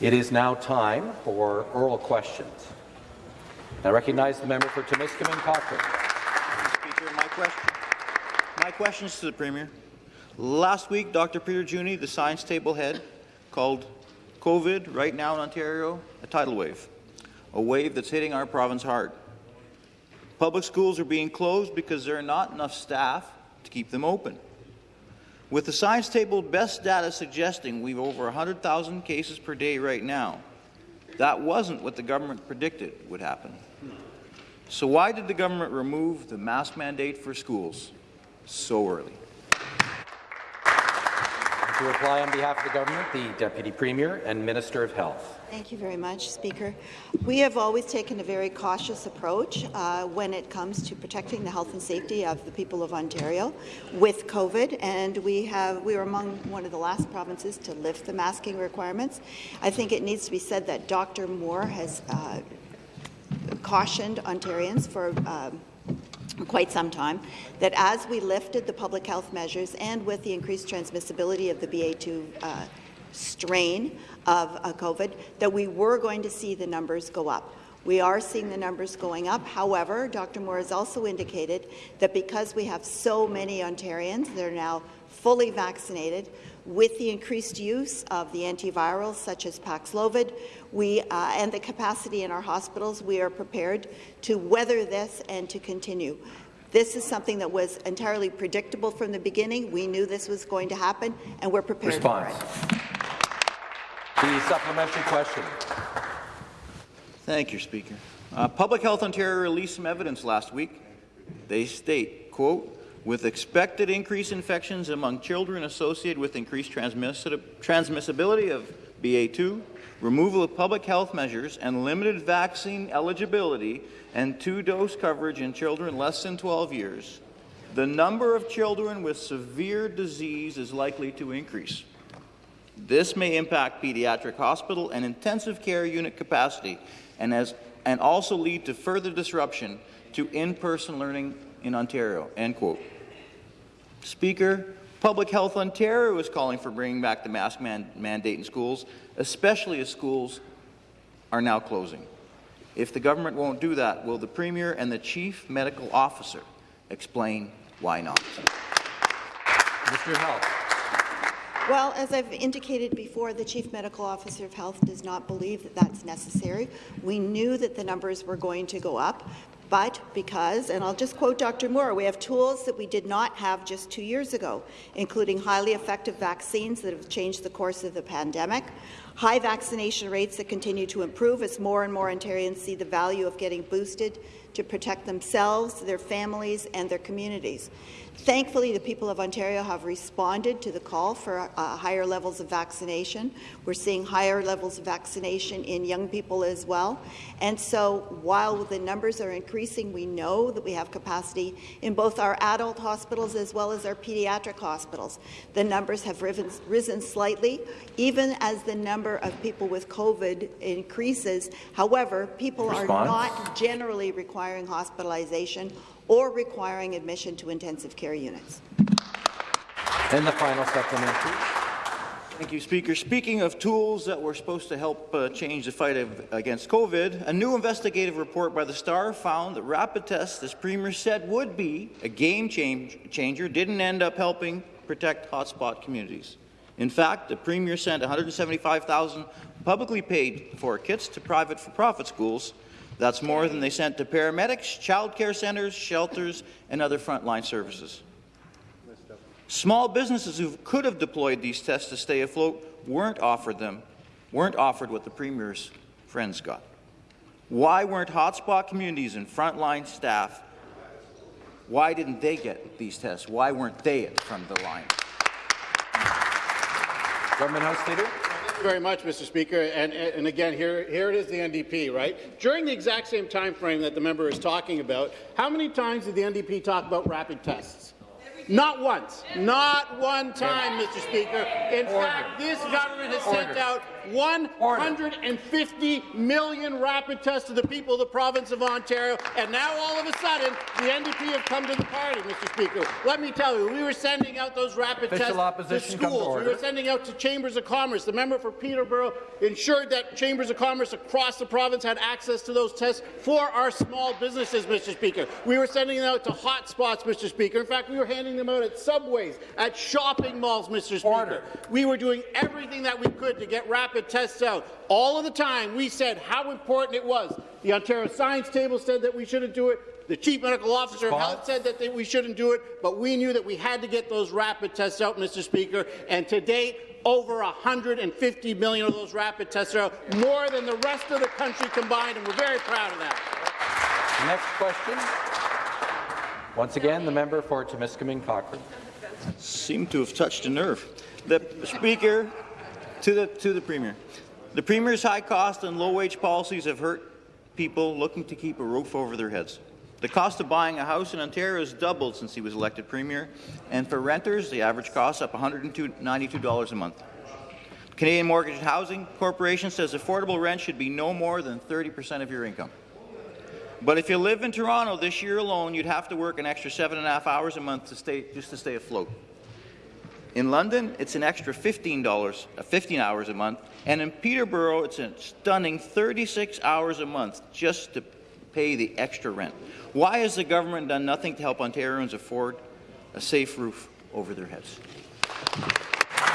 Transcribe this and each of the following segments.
It is now time for oral questions. I recognize the member for Timiskaming Cochrane. Speaker, my question, my questions to the Premier. Last week, Dr. Peter Juni, the science table head, called COVID right now in Ontario a tidal wave, a wave that's hitting our province hard. Public schools are being closed because there are not enough staff to keep them open. With the science table best data suggesting we've over 100,000 cases per day right now, that wasn't what the government predicted would happen. So why did the government remove the mask mandate for schools so early? To reply on behalf of the government, the Deputy Premier and Minister of Health. Thank you very much, Speaker. We have always taken a very cautious approach uh, when it comes to protecting the health and safety of the people of Ontario with COVID, and we have we were among one of the last provinces to lift the masking requirements. I think it needs to be said that Dr. Moore has uh, cautioned Ontarians for. Um, quite some time, that as we lifted the public health measures and with the increased transmissibility of the BA2 uh, strain of uh, COVID, that we were going to see the numbers go up. We are seeing the numbers going up. However, Dr. Moore has also indicated that because we have so many Ontarians that are now fully vaccinated, with the increased use of the antivirals such as Paxlovid we, uh, and the capacity in our hospitals, we are prepared to weather this and to continue. This is something that was entirely predictable from the beginning. We knew this was going to happen, and we're prepared Response. for it. The supplementary question. Thank you, Speaker. Uh, Public Health Ontario released some evidence last week. They state, quote, with expected increased infections among children associated with increased transmissibility of BA2, removal of public health measures, and limited vaccine eligibility and two-dose coverage in children less than 12 years, the number of children with severe disease is likely to increase. This may impact pediatric hospital and intensive care unit capacity and, as, and also lead to further disruption to in-person learning in Ontario." End quote. Speaker, Public Health Ontario is calling for bringing back the mask man mandate in schools, especially as schools are now closing. If the government won't do that, will the Premier and the Chief Medical Officer explain why not? Mr. Health. Well, as I've indicated before, the Chief Medical Officer of Health does not believe that that's necessary. We knew that the numbers were going to go up, but because, and I'll just quote Dr. Moore, we have tools that we did not have just two years ago, including highly effective vaccines that have changed the course of the pandemic, high vaccination rates that continue to improve as more and more Ontarians see the value of getting boosted to protect themselves, their families, and their communities. Thankfully, the people of Ontario have responded to the call for uh, higher levels of vaccination. We're seeing higher levels of vaccination in young people as well. And so while the numbers are increasing, we know that we have capacity in both our adult hospitals as well as our pediatric hospitals. The numbers have risen, risen slightly, even as the number of people with COVID increases. However, people Response. are not generally requiring hospitalization or requiring admission to intensive care units. And the final supplementary. Thank you, Speaker. Speaking of tools that were supposed to help uh, change the fight of, against COVID, a new investigative report by the Star found that rapid tests, as Premier said would be a game change changer, didn't end up helping protect hotspot communities. In fact, the Premier sent 175,000 publicly paid for kits to private for-profit schools that's more than they sent to paramedics, child care centres, shelters, and other frontline services. Small businesses who could have deployed these tests to stay afloat weren't offered them, weren't offered what the Premier's friends got. Why weren't hotspot communities and frontline staff, why didn't they get these tests? Why weren't they at the front of the line? Government House Leader very much, Mr. Speaker. And, and again, here, here it is the NDP, right? During the exact same time frame that the member is talking about, how many times did the NDP talk about rapid tests? Not once. Not one time, Mr. Speaker. In Order. fact, this government has sent out 150 million rapid tests to the people of the province of Ontario, and now all of a sudden, the NDP have come to the party, Mr. Speaker. Let me tell you, we were sending out those rapid Official tests to opposition to schools. We were sending out to chambers of commerce. The member for Peterborough ensured that chambers of commerce across the province had access to those tests for our small businesses, Mr. Speaker. We were sending them out to hot spots, Mr. Speaker. In fact, we were handing them out at subways, at shopping malls, Mr. Speaker. Order. We were doing everything that we could to get rapid tests out. All of the time, we said how important it was. The Ontario Science Table said that we shouldn't do it. The Chief Medical Officer of Health said that they, we shouldn't do it, but we knew that we had to get those rapid tests out, Mr. Speaker. And to date, over 150 million of those rapid tests are out, more than the rest of the country combined, and we're very proud of that. Next question. Once again, the member for Timiskaming Cochrane. seem to have touched a nerve. The Speaker, to the, to the Premier. The Premier's high cost and low wage policies have hurt people looking to keep a roof over their heads. The cost of buying a house in Ontario has doubled since he was elected Premier, and for renters, the average cost up $192 a month. Canadian Mortgage and Housing Corporation says affordable rent should be no more than 30% of your income. But if you live in Toronto this year alone, you'd have to work an extra seven and a half hours a month to stay, just to stay afloat. In London, it's an extra $15, uh, 15 hours a month, and in Peterborough, it's a stunning 36 hours a month just to pay the extra rent. Why has the government done nothing to help Ontarians afford a safe roof over their heads?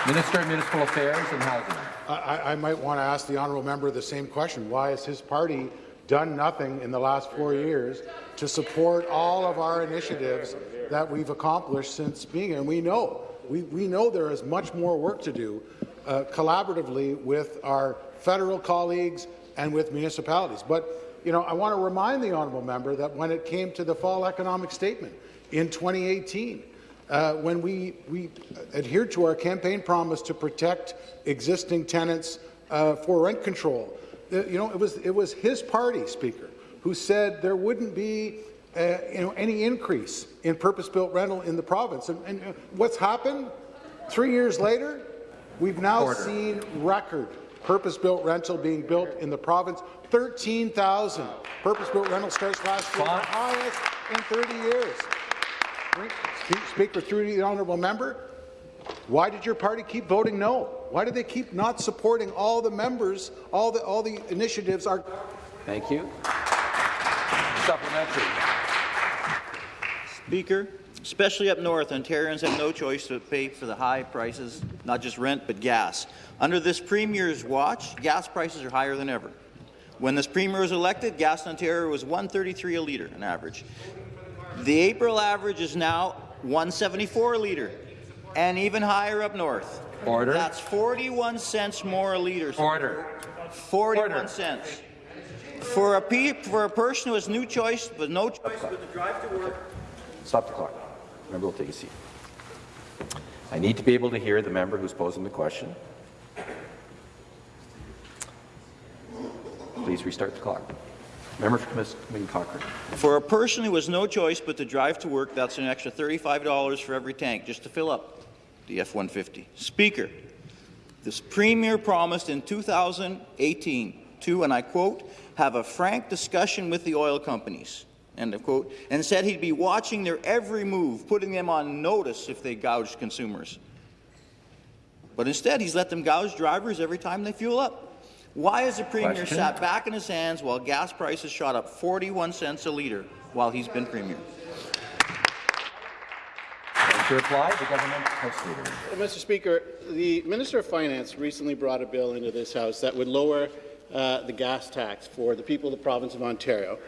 Minister of Municipal Affairs and Housing. I, I might want to ask the honourable member the same question. Why has his party done nothing in the last four years to support all of our initiatives that we've accomplished since being here? And we know, we, we know there is much more work to do uh, collaboratively with our federal colleagues and with municipalities. But, you know, I want to remind the honourable member that when it came to the fall economic statement in 2018, uh, when we, we adhered to our campaign promise to protect existing tenants uh, for rent control. Uh, you know, it was, it was his party, Speaker, who said there wouldn't be uh, you know, any increase in purpose-built rental in the province. And, and uh, what's happened? Three years later, we've now Order. seen record purpose-built rental being built in the province. 13,000 purpose-built rental starts last year, the highest in 30 years. Spe- Speaker, through the honourable member, why did your party keep voting no? Why did they keep not supporting all the members, all the all the initiatives are Thank you. Supplementary. Speaker, especially up north, Ontarians have no choice but to pay for the high prices, not just rent, but gas. Under this Premier's watch, gas prices are higher than ever. When this Premier was elected, gas in Ontario was 133 a litre on average. The April average is now 174 a litre, and even higher up north. Order. That's 41 cents more a litre. Order. 41 Order. cents. For a, for a person who has no choice, but no choice but to drive to work, Stop the clock. Member will take a seat. I need to be able to hear the member who's posing the question. Please restart the clock. Member for Timiskaming Cochrane. For a person who has no choice but to drive to work, that's an extra $35 for every tank just to fill up the F-150. Speaker, this Premier promised in 2018 to, and I quote, have a frank discussion with the oil companies, end of quote, and said he'd be watching their every move, putting them on notice if they gouged consumers. But instead, he's let them gouge drivers every time they fuel up. Why has the Premier Question. sat back in his hands while gas prices shot up 41 cents a litre while he's been Premier? To reply, the government House Leader. Uh, Mr. Speaker, the Minister of Finance recently brought a bill into this House that would lower uh, the gas tax for the people of the province of Ontario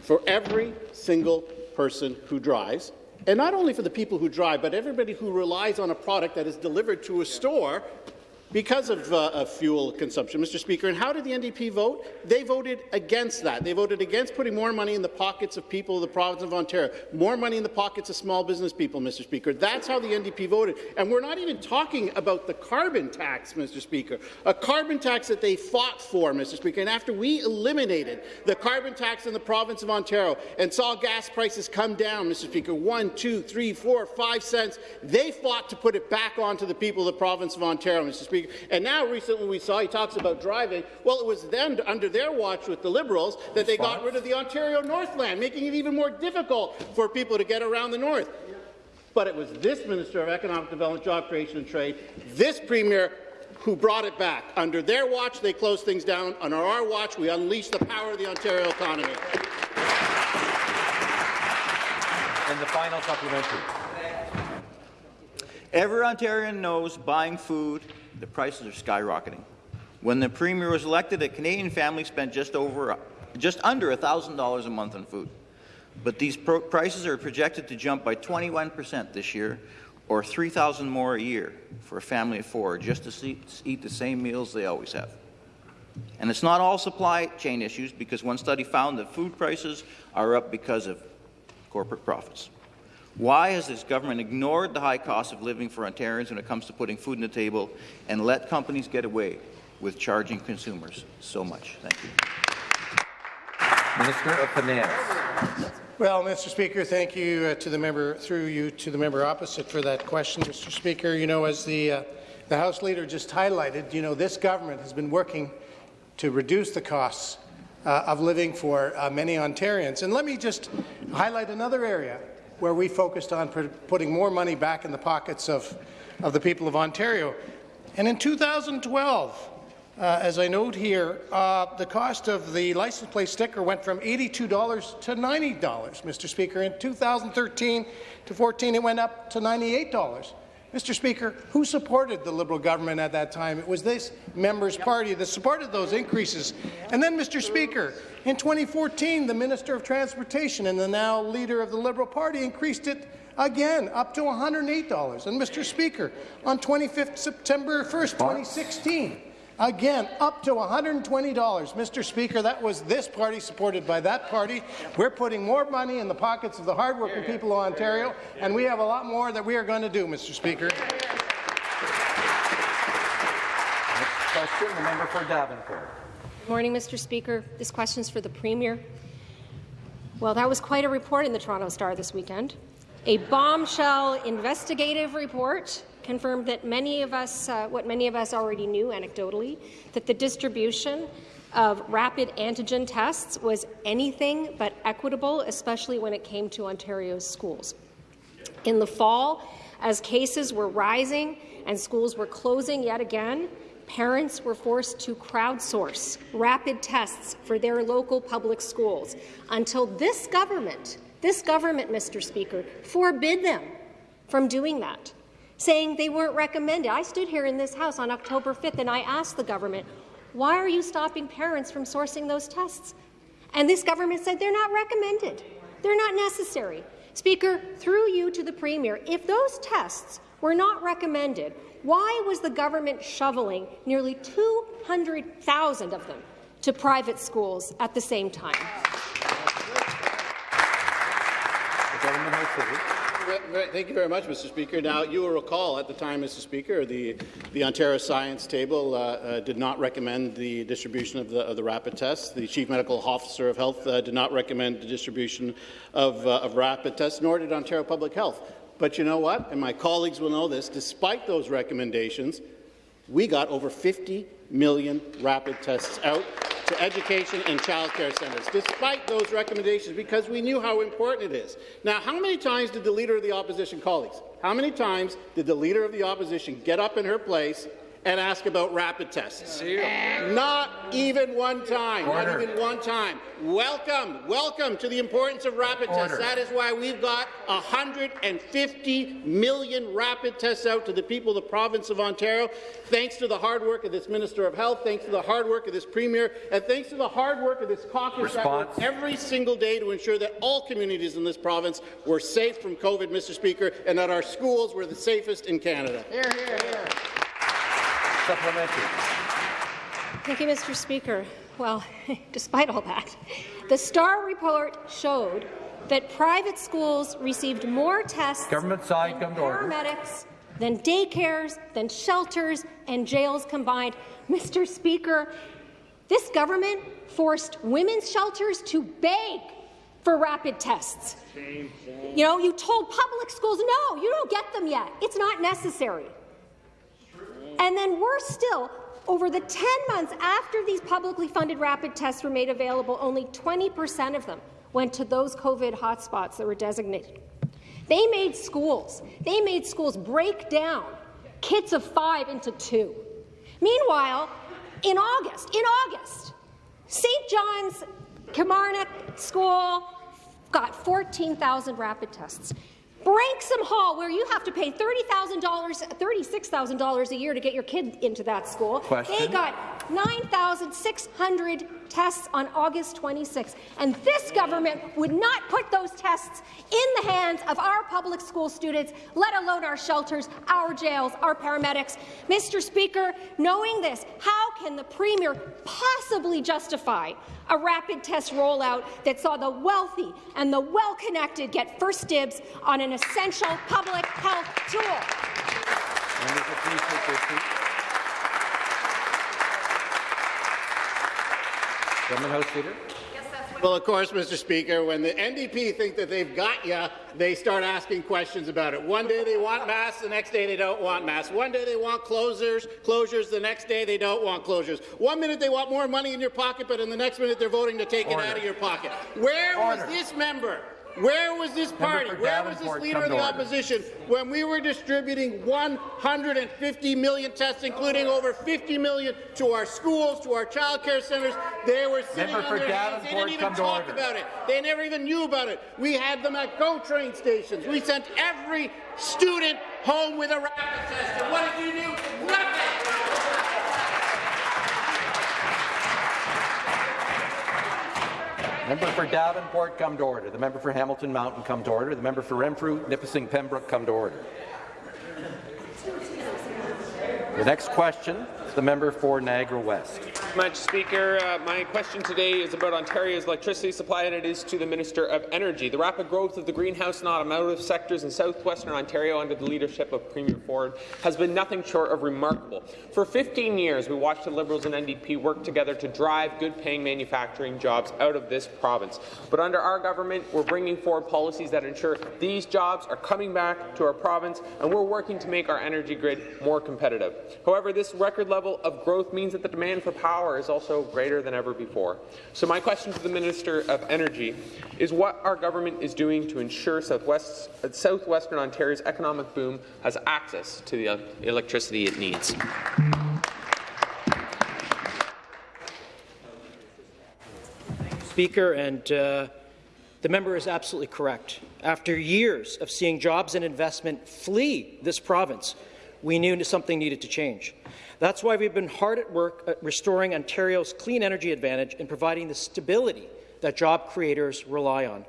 for every single person who drives, and not only for the people who drive, but everybody who relies on a product that is delivered to a store because of, uh, of fuel consumption, Mr. Speaker. And how did the NDP vote? They voted against that. They voted against putting more money in the pockets of people of the province of Ontario, more money in the pockets of small business people, Mr. Speaker. That's how the NDP voted. And we're not even talking about the carbon tax, Mr. Speaker, a carbon tax that they fought for, Mr. Speaker. And after we eliminated the carbon tax in the province of Ontario and saw gas prices come down, Mr. Speaker, one, two, three, four, five cents, they fought to put it back onto the people of the province of Ontario, Mr. Speaker. And now recently we saw he talks about driving. Well, it was then under their watch with the Liberals that they got rid of the Ontario Northland, making it even more difficult for people to get around the north. But it was this Minister of Economic Development, Job Creation and Trade, this Premier, who brought it back. Under their watch, they closed things down. Under our watch, we unleashed the power of the Ontario economy. And the final supplementary. Every Ontarian knows buying food, the prices are skyrocketing. When the Premier was elected, a Canadian family spent just over, just under $1,000 a month on food. But these prices are projected to jump by 21 percent this year, or 3,000 more a year for a family of four, just to see, eat the same meals they always have. And it's not all supply chain issues, because one study found that food prices are up because of corporate profits. Why has this government ignored the high cost of living for Ontarians when it comes to putting food on the table and let companies get away with charging consumers so much? Thank you. Minister of Finance. Well, Mr. Speaker, thank you uh, to the member, through you to the member opposite for that question, Mr. Speaker. You know, as the, uh, the House Leader just highlighted, you know, this government has been working to reduce the costs uh, of living for uh, many Ontarians. And let me just highlight another area where we focused on putting more money back in the pockets of, of the people of Ontario. And in 2012, uh, as I note here, uh, the cost of the license plate sticker went from $82 to $90, Mr. Speaker. In 2013 to 14, it went up to $98. Mr. Speaker, who supported the Liberal government at that time? It was this member's party that supported those increases. And then, Mr. Speaker, in 2014, the Minister of Transportation and the now leader of the Liberal Party increased it again, up to $108. And, Mr. Speaker, on 25th September 1st, 2016, Again, up to $120. Mr. Speaker, that was this party supported by that party. We're putting more money in the pockets of the hardworking people of Ontario, and we have a lot more that we are going to do, Mr. Speaker. Next question, the member for Davenport. Good morning, Mr. Speaker. This question is for the Premier. Well, that was quite a report in the Toronto Star this weekend. A bombshell investigative report confirmed that many of us, uh, what many of us already knew anecdotally, that the distribution of rapid antigen tests was anything but equitable, especially when it came to Ontario's schools. In the fall, as cases were rising and schools were closing yet again, parents were forced to crowdsource rapid tests for their local public schools until this government, this government, Mr. Speaker, forbid them from doing that saying they weren't recommended. I stood here in this House on October 5th and I asked the government, why are you stopping parents from sourcing those tests? And this government said they're not recommended. They're not necessary. Speaker, through you to the Premier, if those tests were not recommended, why was the government shoveling nearly 200,000 of them to private schools at the same time? The Thank you very much, Mr. Speaker. Now, you will recall at the time, Mr. Speaker, the, the Ontario Science Table uh, uh, did not recommend the distribution of the, of the, rapid tests. The Chief Medical Officer of Health uh, did not recommend the distribution of, uh, of rapid tests, nor did Ontario Public Health. But you know what? And my colleagues will know this. Despite those recommendations, we got over 50 million rapid tests out to education and childcare centres, despite those recommendations, because we knew how important it is. Now, how many times did the Leader of the Opposition, colleagues, how many times did the Leader of the Opposition get up in her place and ask about rapid tests. Not even one time. Order. Not even one time. Welcome, welcome to the importance of rapid Order. tests. That is why we've got 150 million rapid tests out to the people of the province of Ontario, thanks to the hard work of this Minister of Health, thanks to the hard work of this Premier, and thanks to the hard work of this caucus every single day to ensure that all communities in this province were safe from COVID, Mr. Speaker, and that our schools were the safest in Canada. Here, here, here. Supplementary. Thank you, Mr. Speaker. Well, despite all that, the STAR report showed that private schools received more tests Government side, come to order. paramedics than daycares, than shelters and jails combined. Mr. Speaker, this government forced women's shelters to beg for rapid tests. You know, you told public schools, no, you don't get them yet. It's not necessary. And then worse still, over the 10 months after these publicly funded rapid tests were made available, only 20% of them went to those COVID hotspots that were designated. They made schools, they made schools break down kids of five into two. Meanwhile, in August, in August, St. John's Kilmarnock School got 14,000 rapid tests. Branksome Hall, where you have to pay $30,000, $36,000 a year to get your kid into that school, Question. they got 9,600 tests on August 26th. And this government would not put those tests in the hands of our public school students, let alone our shelters, our jails, our paramedics. Mr. Speaker, knowing this, how can the Premier possibly justify a rapid test rollout that saw the wealthy and the well-connected get first dibs on an essential public health tool? Members will please take their. Government House Leader. Well, of course, Mr. Speaker, when the NDP think that they've got you, they start asking questions about it. One day they want masks, the next day they don't want masks. One day they want closures, closures, the next day they don't want closures. One minute they want more money in your pocket, but in the next minute they're voting to take Order. it out of your pocket. Where Order. was this member? Where was this party? Where was this leader of the opposition when we were distributing 150 million tests, including over 50 million to our schools, to our child care centres? They were sitting Member on their hands. They didn't even talk about it. They never even knew about it. We had them at GO train stations. We sent every student home with a rapid test. And what did you do? Member for Davenport, come to order. The member for Hamilton Mountain, come to order. The member for Renfrew, Nipissing, Pembroke, come to order. The next question is the member for Niagara West. Much, Speaker. Uh, my question today is about Ontario's electricity supply, and it is to the Minister of Energy. The rapid growth of the greenhouse and automotive sectors in southwestern Ontario under the leadership of Premier Ford has been nothing short of remarkable. For 15 years, we watched the Liberals and NDP work together to drive good-paying manufacturing jobs out of this province. But under our government, we're bringing forward policies that ensure these jobs are coming back to our province, and we're working to make our energy grid more competitive. However, this record level of growth means that the demand for power is also greater than ever before. So my question to the Minister of Energy is what our government is doing to ensure Southwest, southwestern Ontario's economic boom has access to the electricity it needs. Speaker, and uh, the member is absolutely correct. After years of seeing jobs and investment flee this province, we knew something needed to change. That's why we've been hard at work at restoring Ontario's clean energy advantage and providing the stability that job creators rely on.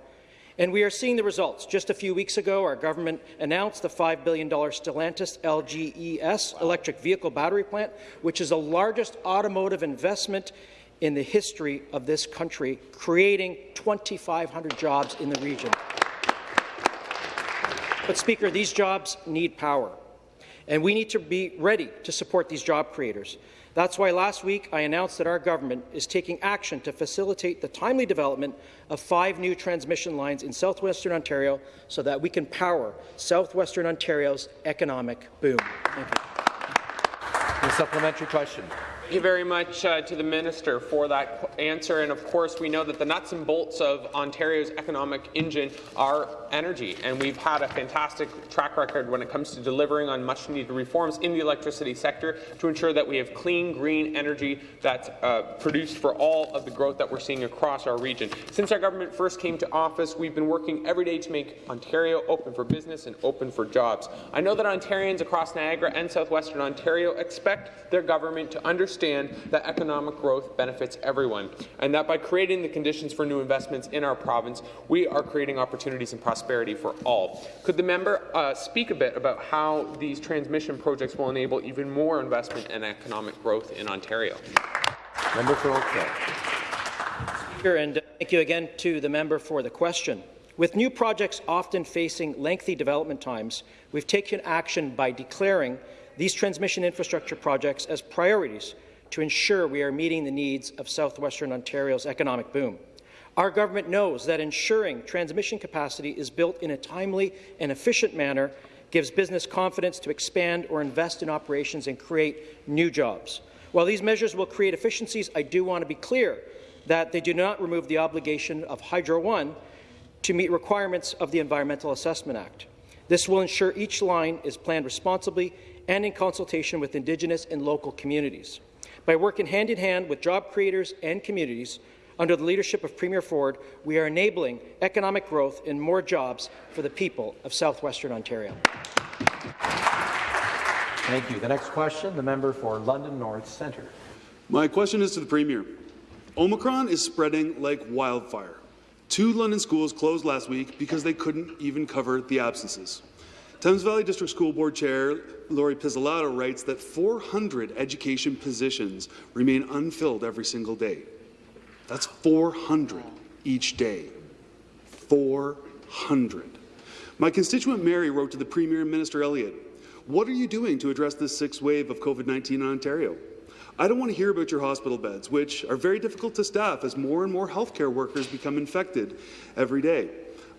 And we are seeing the results. Just a few weeks ago, our government announced the $5 billion Stellantis LGES electric vehicle battery plant, which is the largest automotive investment in the history of this country, creating 2,500 jobs in the region. But, Speaker, these jobs need power, and we need to be ready to support these job creators. That's why last week I announced that our government is taking action to facilitate the timely development of five new transmission lines in southwestern Ontario so that we can power southwestern Ontario's economic boom. Thank you. The supplementary question. Thank you very much uh, to the Minister for that answer. And of course, we know that the nuts and bolts of Ontario's economic engine are energy. And we've had a fantastic track record when it comes to delivering on much needed reforms in the electricity sector to ensure that we have clean, green energy that's uh, produced for all of the growth that we're seeing across our region. Since our government first came to office, we've been working every day to make Ontario open for business and open for jobs. I know that Ontarians across Niagara and southwestern Ontario expect their government to understand understand that economic growth benefits everyone, and that by creating the conditions for new investments in our province, we are creating opportunities and prosperity for all. Could the member uh, speak a bit about how these transmission projects will enable even more investment and economic growth in Ontario? Member for Oakville. Speaker, and thank you again to the member for the question. With new projects often facing lengthy development times, we've taken action by declaring these transmission infrastructure projects as priorities to ensure we are meeting the needs of southwestern Ontario's economic boom. Our government knows that ensuring transmission capacity is built in a timely and efficient manner gives business confidence to expand or invest in operations and create new jobs. While these measures will create efficiencies, I do want to be clear that they do not remove the obligation of Hydro One to meet requirements of the Environmental Assessment Act. This will ensure each line is planned responsibly and in consultation with Indigenous and local communities. By working hand in hand with job creators and communities, under the leadership of Premier Ford, we are enabling economic growth and more jobs for the people of southwestern Ontario. Thank you. The next question, the member for London North Centre. My question is to the Premier. Omicron is spreading like wildfire. Two London schools closed last week because they couldn't even cover the absences. Thames Valley District School Board Chair Lori Pizzolato writes that 400 education positions remain unfilled every single day. That's 400 each day. 400. My constituent Mary wrote to the Premier and Minister Elliott, What are you doing to address this sixth wave of COVID-19 in Ontario? I don't want to hear about your hospital beds, which are very difficult to staff as more and more healthcare workers become infected every day.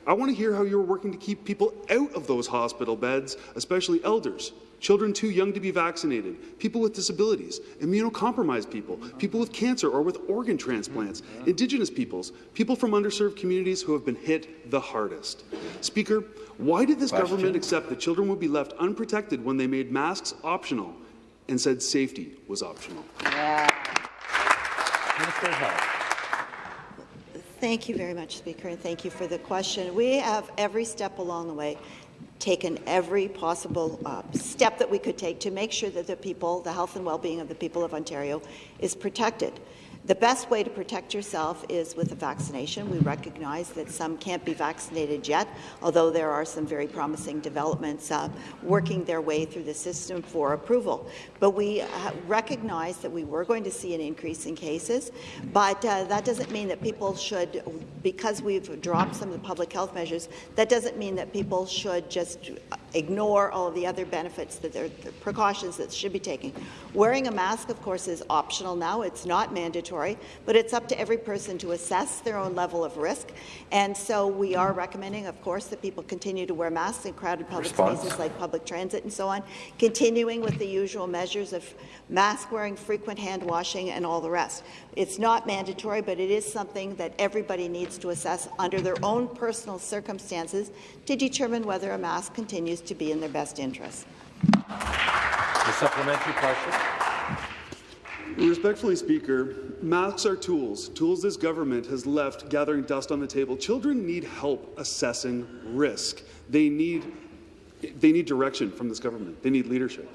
I want to hear how you're working to keep people out of those hospital beds, especially elders, children too young to be vaccinated, people with disabilities, immunocompromised people, people with cancer or with organ transplants, Indigenous peoples, people from underserved communities who have been hit the hardest. Speaker, why did this Question. government accept that children would be left unprotected when they made masks optional and said safety was optional. Yeah. Minister of Health. Thank you very much, Speaker, and thank you for the question. We have every step along the way taken every possible uh, step that we could take to make sure that the people, the health and well-being of the people of Ontario is protected. The best way to protect yourself is with a vaccination. We recognize that some can't be vaccinated yet, although there are some very promising developments uh, working their way through the system for approval. But we uh, recognize that we were going to see an increase in cases, but uh, that doesn't mean that people should, because we've dropped some of the public health measures, that doesn't mean that people should just ignore all of the other benefits that are the precautions that should be taken. Wearing a mask, of course, is optional now. It's not mandatory, but it's up to every person to assess their own level of risk. And so we are recommending, of course, that people continue to wear masks in crowded public Response. spaces like public transit and so on, continuing with the usual measures of mask wearing, frequent hand washing, and all the rest. It's not mandatory, but it is something that everybody needs to assess under their own personal circumstances to determine whether a mask continues to be in their best interest. The supplementary question. Respectfully, Speaker, masks are tools, tools this government has left gathering dust on the table. Children need help assessing risk. They need, they need direction from this government. They need leadership.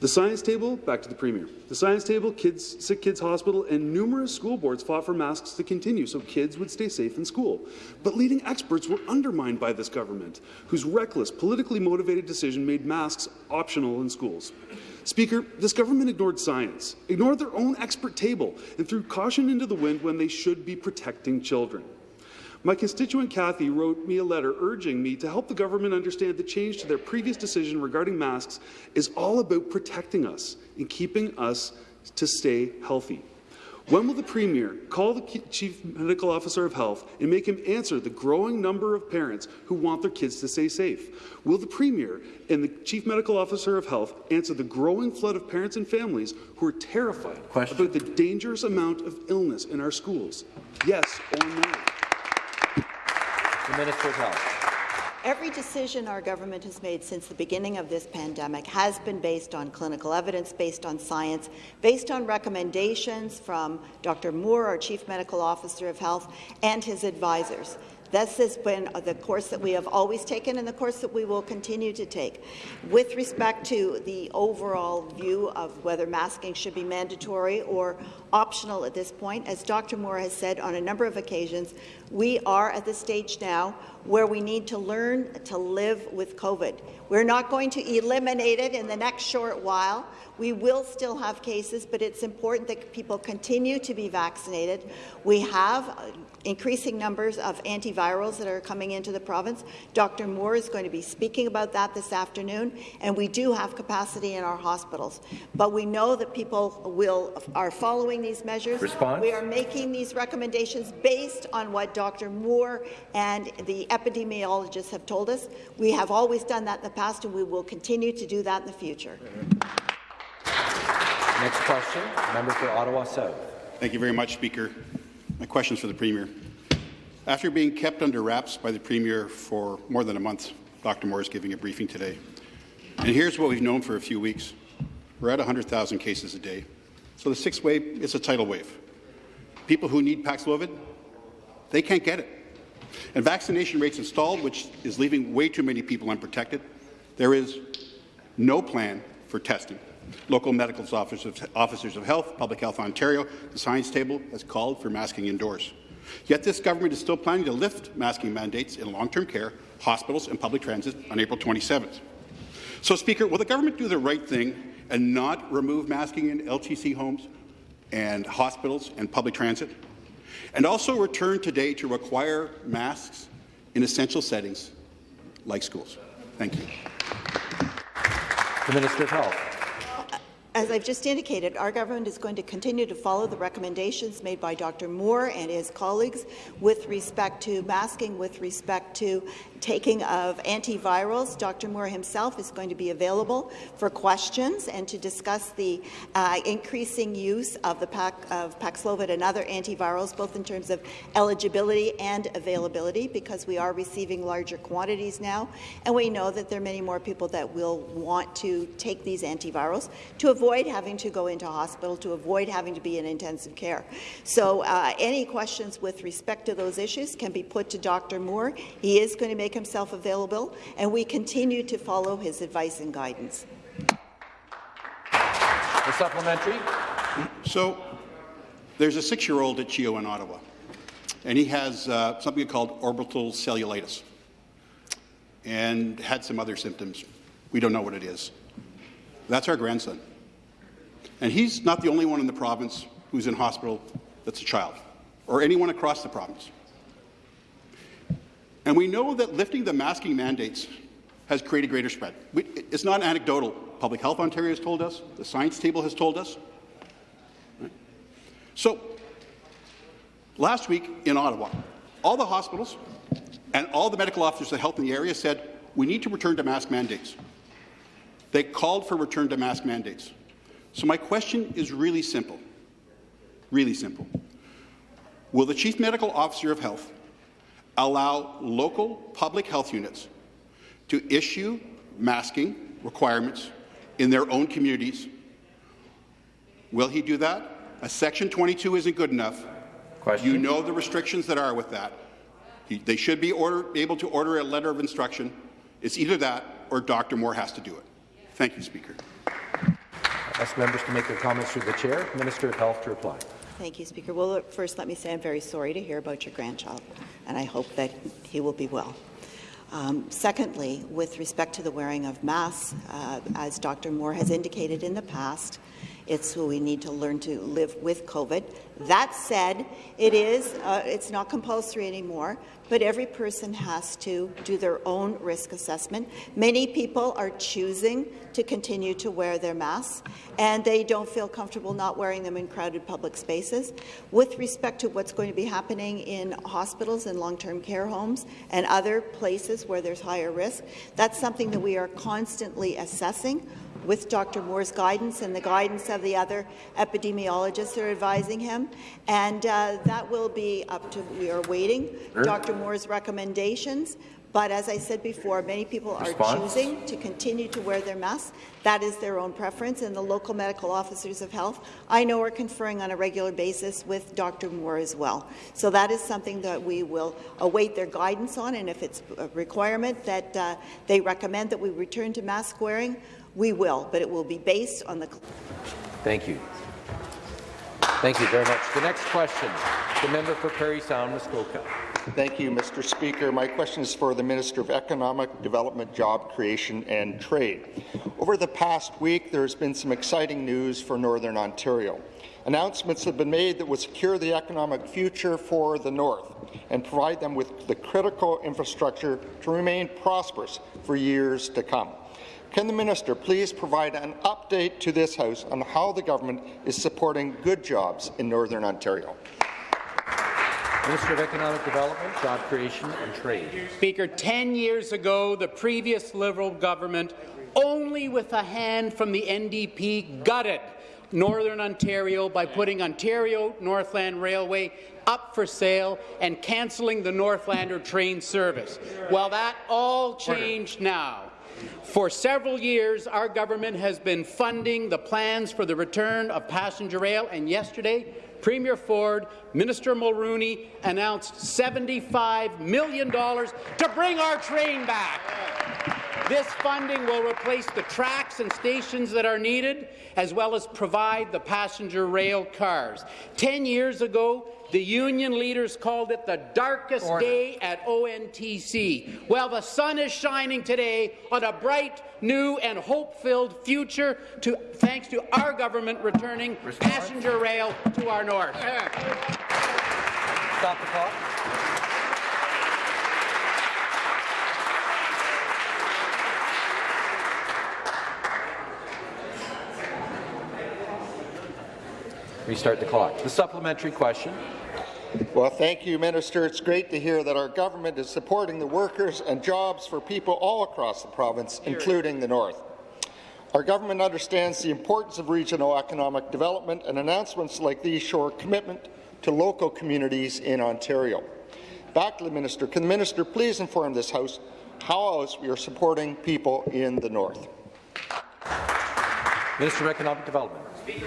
The science table, back to the Premier. The science table, kids, Sick Kids Hospital, and numerous school boards fought for masks to continue so kids would stay safe in school. But leading experts were undermined by this government, whose reckless, politically motivated decision made masks optional in schools. Speaker, this government ignored science, ignored their own expert table, and threw caution into the wind when they should be protecting children. My constituent Kathy wrote me a letter urging me to help the government understand the change to their previous decision regarding masks is all about protecting us and keeping us to stay healthy. When will the Premier call the Chief Medical Officer of Health and make him answer the growing number of parents who want their kids to stay safe? Will the Premier and the Chief Medical Officer of Health answer the growing flood of parents and families who are terrified Question. about the dangerous amount of illness in our schools? Yes or no? The Minister of Health. Every decision our government has made since the beginning of this pandemic has been based on clinical evidence, based on science, based on recommendations from Dr. Moore, our Chief Medical Officer of Health, and his advisors. This has been the course that we have always taken and the course that we will continue to take. With respect to the overall view of whether masking should be mandatory or optional at this point, as Dr. Moore has said on a number of occasions, we are at the stage now where we need to learn to live with COVID. We're not going to eliminate it in the next short while. We will still have cases, but it's important that people continue to be vaccinated. We have uh, increasing numbers of antivirals that are coming into the province. Dr. Moore is going to be speaking about that this afternoon, and we do have capacity in our hospitals. But we know that people will are following these measures. Response? We are making these recommendations based on what Dr. Moore and the epidemiologists have told us. We have always done that in the past, and we will continue to do that in the future. Next question, member for Ottawa South. Thank you very much, Speaker. My question is for the Premier. After being kept under wraps by the Premier for more than a month, Dr. Moore is giving a briefing today. And here's what we've known for a few weeks. We're at 100,000 cases a day. So the sixth wave is a tidal wave. People who need Paxlovid, they can't get it. And vaccination rates installed, which is leaving way too many people unprotected. There is no plan for testing. Local medical officers, officers of health, Public Health Ontario, the science table has called for masking indoors. Yet this government is still planning to lift masking mandates in long-term care, hospitals and public transit on April 27th. So, Speaker, will the government do the right thing and not remove masking in LTC homes and hospitals and public transit? And also return today to require masks in essential settings like schools? Thank you. The Minister of Health. As I've just indicated, our government is going to continue to follow the recommendations made by Dr. Moore and his colleagues with respect to masking, with respect to taking of antivirals. Dr. Moore himself is going to be available for questions and to discuss the uh, increasing use of the of Paxlovid and other antivirals, both in terms of eligibility and availability, because we are receiving larger quantities now, and we know that there are many more people that will want to take these antivirals to avoid having to go into hospital, to avoid having to be in intensive care. So uh, any questions with respect to those issues can be put to Dr. Moore. He is going to make himself available, and we continue to follow his advice and guidance. The supplementary. So there's a six-year-old at CHEO in Ottawa, and he has uh, something called orbital cellulitis and had some other symptoms. We don't know what it is. That's our grandson. And he's not the only one in the province who's in hospital that's a child, or anyone across the province. And we know that lifting the masking mandates has created greater spread. We, it's not anecdotal. Public Health Ontario has told us, the science table has told us. Right? So, last week in Ottawa, all the hospitals and all the medical officers of health in the area said, we need to return to mask mandates. They called for return to mask mandates. So my question is really simple, really simple. Will the Chief Medical Officer of Health allow local public health units to issue masking requirements in their own communities? Will he do that? A Section 22 isn't good enough. Question. You know the restrictions that are with that. He, they should be order, able to order a letter of instruction. It's either that or Dr. Moore has to do it. Thank you, Speaker. I Ask members to make their comments through the chair. Minister of Health to reply. Thank you, Speaker. Well, first, let me say I'm very sorry to hear about your grandchild, and I hope that he will be well. Um, secondly, with respect to the wearing of masks, uh, as Dr. Moore has indicated in the past, it's who we need to learn to live with COVID. That said, it is uh, it's not compulsory anymore, but every person has to do their own risk assessment. Many people are choosing to continue to wear their masks, and they don't feel comfortable not wearing them in crowded public spaces. With respect to what's going to be happening in hospitals and long-term care homes and other places where there's higher risk, that's something that we are constantly assessing with Dr. Moore's guidance and the guidance of the other epidemiologists that are advising him. And uh, that will be up to, we are waiting, sure. Dr. Moore's recommendations, But as I said before, many people are Response? choosing to continue to wear their masks. That is their own preference, and the local medical officers of health, I know, are conferring on a regular basis with Dr. Moore as well. So that is something that we will await their guidance on, and if it's a requirement that uh, they recommend that we return to mask wearing, we will, but it will be based on the Thank you. Thank you very much. The next question, the member for Parry Sound, Muskoka. Thank you, Mr. Speaker. My question is for the Minister of Economic Development, Job Creation and Trade. Over the past week, there has been some exciting news for Northern Ontario. Announcements have been made that will secure the economic future for the North and provide them with the critical infrastructure to remain prosperous for years to come. Can the minister please provide an update to this House on how the government is supporting good jobs in Northern Ontario? Minister of Economic Development, Job Creation and Trade. Speaker, 10 years ago, the previous Liberal government, only with a hand from the NDP, gutted Northern Ontario by putting Ontario Northland Railway up for sale and cancelling the Northlander train service. Well, that all changed now. For several years, our government has been funding the plans for the return of passenger rail, and yesterday, Premier Ford, Minister Mulroney announced $75 million to bring our train back. This funding will replace the tracks and stations that are needed, as well as provide the passenger rail cars. Ten years ago, the union leaders called it the darkest Order. day at ONTC. Well, the sun is shining today on a bright, new and hope-filled future to, thanks to our government returning passenger rail to our north. Stop the clock. Restart the clock. The supplementary question. Well, thank you, Minister. It's great to hear that our government is supporting the workers and jobs for people all across the province, including the North. Our government understands the importance of regional economic development, and announcements like these show a commitment to local communities in Ontario. Back to the Minister. Can the Minister please inform this House how else we are supporting people in the North? Minister of Economic Development.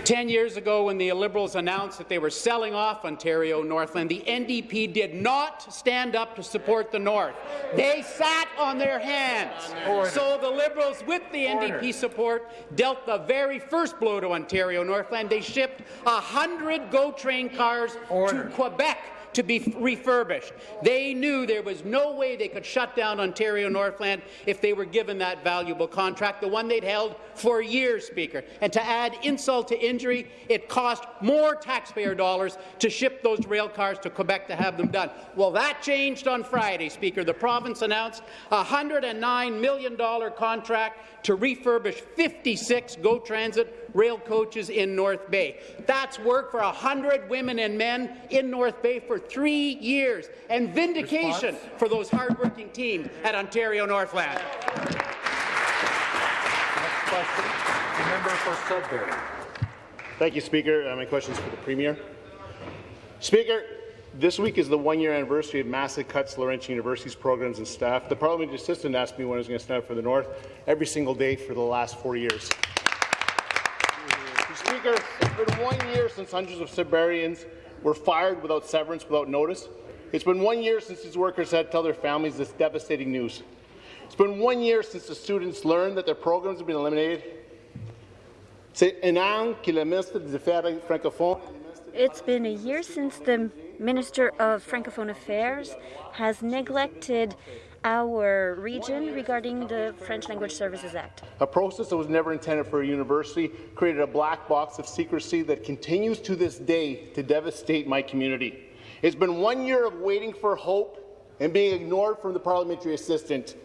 Ten years ago, when the Liberals announced that they were selling off Ontario Northland, the NDP did not stand up to support the North. They sat on their hands. So the Liberals, with the NDP support, dealt the very first blow to Ontario Northland. They shipped 100 GO train cars to Quebec to be refurbished. They knew there was no way they could shut down Ontario Northland if they were given that valuable contract, the one they'd held for years, Speaker. And to add insult to injury, it cost more taxpayer dollars to ship those rail cars to Quebec to have them done. Well, that changed on Friday, Speaker. The province announced a $109 million contract to refurbish 56 GO Transit rail coaches in North Bay. That's work for 100 women and men in North Bay for three years, and vindication Response? for those hardworking teams at Ontario Northland. Next question, the member for Sudbury. Thank you, Speaker. Uh, my question is for the Premier. Speaker, this week is the one-year anniversary of massive cuts to Laurentian University's programs and staff. The parliamentary assistant asked me when I was going to stand up for the North every single day for the last four years. Speaker, it's been one year since hundreds of Sudburians were fired without severance, without notice. It's been one year since these workers had to tell their families this devastating news. It's been one year since the students learned that their programs have been eliminated. It's been a year since the Minister of Francophone Affairs has neglected our region regarding the French Language Services Act. A process that was never intended for a university created a black box of secrecy that continues to this day to devastate my community. It's been one year of waiting for hope and being ignored from the parliamentary assistant,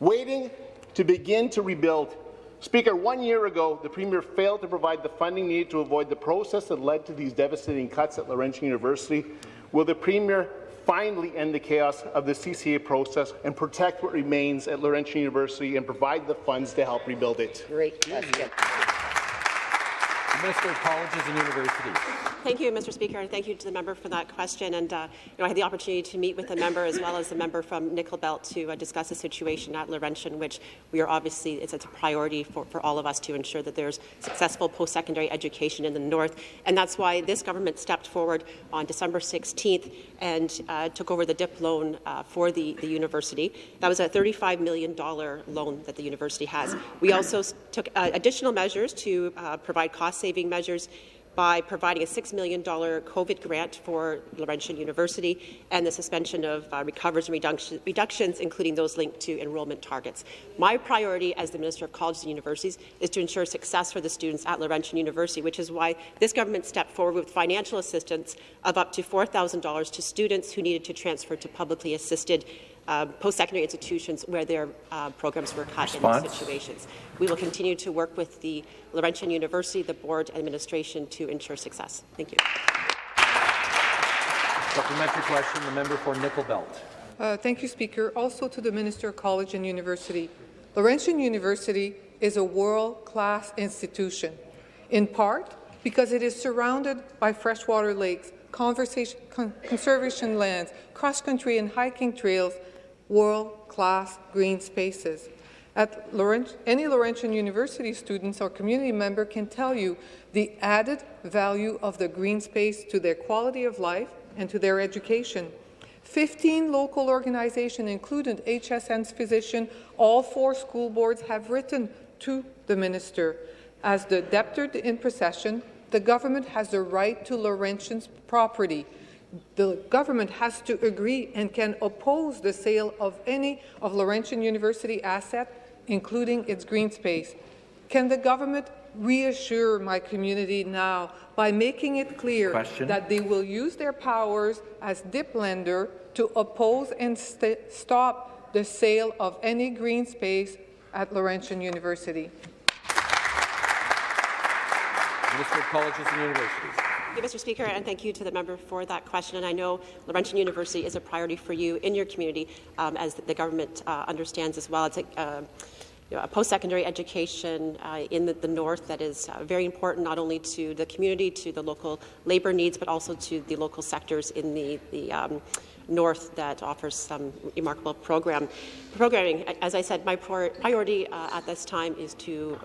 waiting to begin to rebuild. Speaker, one year ago, the Premier failed to provide the funding needed to avoid the process that led to these devastating cuts at Laurentian University. Will the Premier finally end the chaos of the CCA process and protect what remains at Laurentian University and provide the funds to help rebuild it? Great question. Minister of Colleges and Universities. Thank you, Mr. Speaker, and thank you to the member for that question. And uh, you know, I had the opportunity to meet with the member as well as the member from Nickel Belt to uh, discuss the situation at Laurentian, which we are obviously it's, it's a priority for, for all of us to ensure that there's successful post-secondary education in the north. And that's why this government stepped forward on December 16th and uh, took over the DIP loan uh, for the, the university. That was a $35 million loan that the university has. We also took uh, additional measures to uh, provide cost-saving measures by providing a $6 million COVID grant for Laurentian University and the suspension of uh, recovers and reduction, reductions, including those linked to enrollment targets. My priority as the Minister of Colleges and Universities is to ensure success for the students at Laurentian University, which is why this government stepped forward with financial assistance of up to $4,000 to students who needed to transfer to publicly assisted uh, post-secondary institutions where their uh, programs were cut Response. in these situations. We will continue to work with the Laurentian University, the board, and administration to ensure success. Thank you. Supplementary question, the member for Nickel Belt. Uh, thank you, Speaker. Also to the Minister of College and University. Laurentian University is a world-class institution, in part because it is surrounded by freshwater lakes, conservation lands, cross-country and hiking trails, world-class green spaces. At Laurent any Laurentian University students or community member can tell you the added value of the green space to their quality of life and to their education. 15 local organizations, including HSN's physician, all four school boards have written to the minister. As the debtor in possession, the government has the right to Laurentian's property the government has to agree and can oppose the sale of any of Laurentian University asset, including its green space. Can the government reassure my community now by making it clear Question. that they will use their powers as DIP lender to oppose and st stop the sale of any green space at Laurentian University? Minister of Colleges and Universities. You, Mr. Speaker, and thank you to the member for that question. And I know Laurentian University is a priority for you in your community, um, as the government uh, understands as well. It's a, uh, you know, a post-secondary education uh, in the, the, north that is uh, very important not only to the community, to the local labour needs, but also to the local sectors in the, the um, north that offers some remarkable program programming. As I said, my priority uh, at this time is to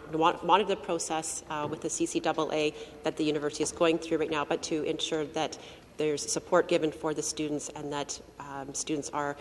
monitor the process uh, with the CCAA that the university is going through right now, but to ensure that there's support given for the students and that um, students are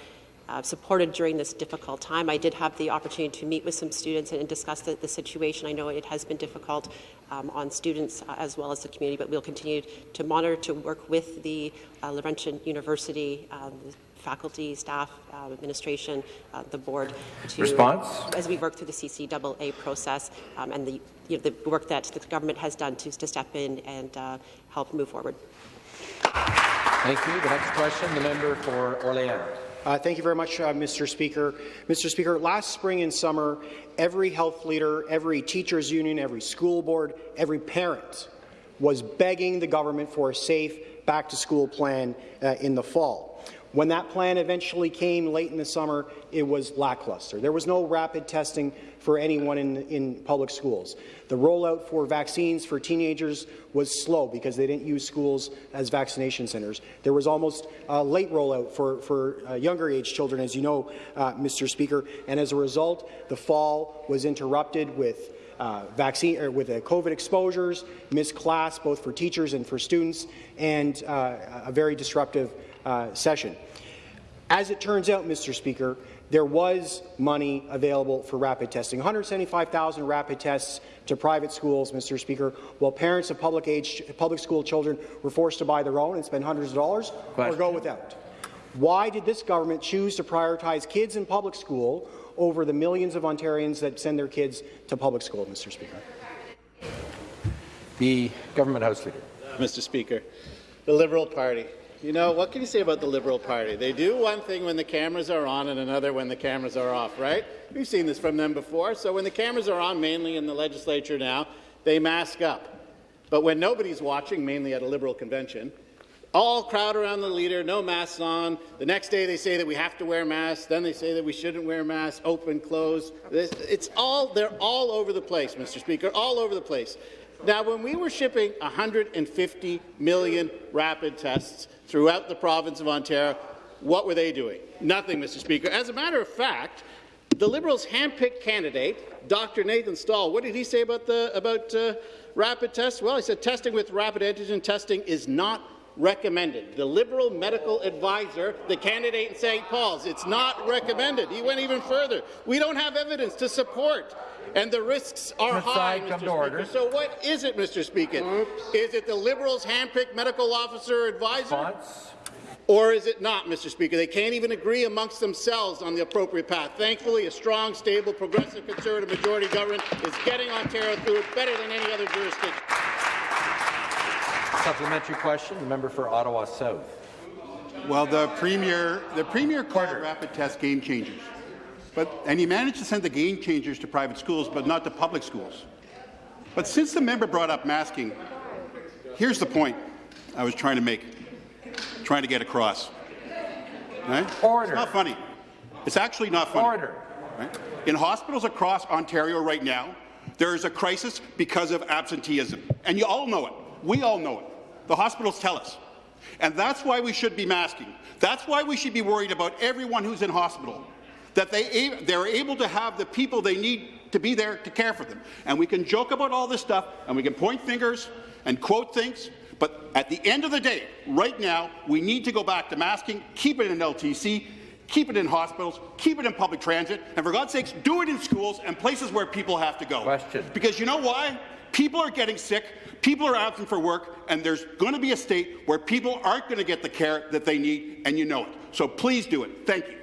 uh, supported during this difficult time. I did have the opportunity to meet with some students and, and discuss the, the, situation. I know it has been difficult um, on students uh, as well as the community, but we'll continue to monitor, to work with the uh, Laurentian University, um, faculty, staff, uh, administration, uh, the board. To, Response? As we work through the CCAA process um, and the, you know, the work that the government has done to, to step in and uh, help move forward. Thank you. The next question, the member for Orléans. Uh, thank you very much, uh, Mr. Speaker. Mr. Speaker, last spring and summer, every health leader, every teachers union, every school board, every parent was begging the government for a safe back-to-school plan uh, in the fall. When that plan eventually came late in the summer, it was lackluster. There was no rapid testing for anyone in, in public schools. The rollout for vaccines for teenagers was slow because they didn't use schools as vaccination centres. There was almost a late rollout for, for uh, younger age children, as you know, uh, Mr. Speaker, and as a result, the fall was interrupted with uh, vaccine or with uh, COVID exposures, missed class both for teachers and for students, and uh, a very disruptive uh, session. As it turns out, Mr. Speaker, there was money available for rapid testing. 175,000 rapid tests to private schools, Mr. Speaker, while parents of public age public school children were forced to buy their own and spend hundreds of dollars Question. or go without. Why did this government choose to prioritize kids in public school over the millions of Ontarians that send their kids to public school, Mr. Speaker? The government House Leader. Mr. Speaker, the Liberal Party you know, what can you say about the Liberal Party? They do one thing when the cameras are on and another when the cameras are off, right? We've seen this from them before. So when the cameras are on, mainly in the legislature now, they mask up. But when nobody's watching, mainly at a Liberal convention, all crowd around the leader, no masks on. The next day they say that we have to wear masks. Then they say that we shouldn't wear masks, open, close. It's all, they're all over the place, Mr. Speaker, all over the place. Now, when we were shipping 150 million rapid tests throughout the province of Ontario, what were they doing? Nothing, Mr. Speaker. As a matter of fact, the Liberals' handpicked candidate, Dr. Nathan Stall, what did he say about the about uh, rapid tests? Well, he said testing with rapid antigen testing is not recommended. The Liberal medical advisor, the candidate in St. Paul's, it's not recommended. He went even further. We don't have evidence to support and the risks are high, Mr. Speaker. Order. So what is it, Mr. Speaker? Oops. Is it the Liberals' handpicked medical officer advisor? Response? Or is it not, Mr. Speaker? They can't even agree amongst themselves on the appropriate path. Thankfully, a strong, stable, progressive Conservative majority government is getting Ontario through it better than any other jurisdiction. Supplementary question, the member for Ottawa South. Well, the Premier, the Premier called rapid test game changers. But, and he managed to send the game changers to private schools, but not to public schools. But since the member brought up masking, here's the point I was trying to make, trying to get across. Right? Order. It's not funny. It's actually not funny. Order. Right? In hospitals across Ontario right now, there is a crisis because of absenteeism. And you all know it. We all know it. The hospitals tell us. And that's why we should be masking. That's why we should be worried about everyone who's in hospital that they, they're able to have the people they need to be there to care for them. And we can joke about all this stuff, and we can point fingers and quote things, but at the end of the day, right now, we need to go back to masking, keep it in LTC, keep it in hospitals, keep it in public transit, and for God's sakes, do it in schools and places where people have to go. Question. Because you know why? People are getting sick, people are absent for work, and there's going to be a state where people aren't going to get the care that they need, and you know it. So please do it. Thank you.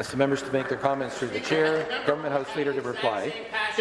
Ask the members to make their comments through the chair. Government House Leader to reply.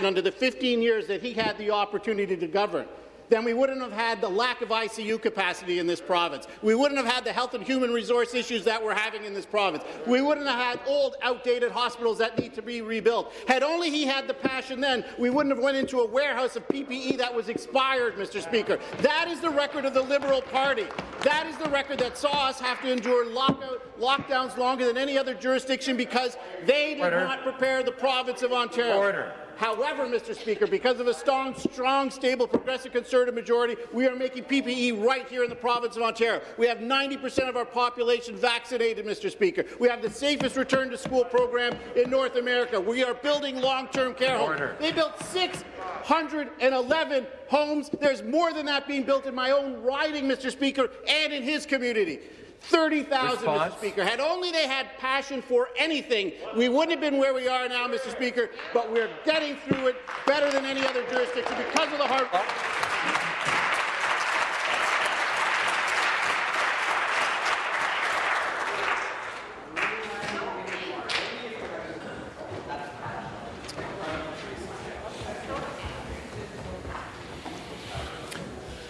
Under the 15 years that he had the opportunity to govern, then we wouldn't have had the lack of ICU capacity in this province. We wouldn't have had the health and human resource issues that we're having in this province. We wouldn't have had old, outdated hospitals that need to be rebuilt. Had only he had the passion then, we wouldn't have went into a warehouse of PPE that was expired, Mr. Speaker. That is the record of the Liberal Party. That is the record that saw us have to endure lockout, lockdowns longer than any other jurisdiction because they did Order. not prepare the province of Ontario. Order. However, Mr. Speaker, because of a strong, strong, stable, progressive Conservative majority, we are making PPE right here in the province of Ontario. We have 90% of our population vaccinated, Mr. Speaker. We have the safest return-to-school program in North America. We are building long-term care homes. They built 611 homes. There's more than that being built in my own riding, Mr. Speaker, and in his community. 30,000, Mr. Speaker. Had only they had passion for anything, we wouldn't have been where we are now, Mr. Speaker, but we're getting through it better than any other jurisdiction because of the hard work.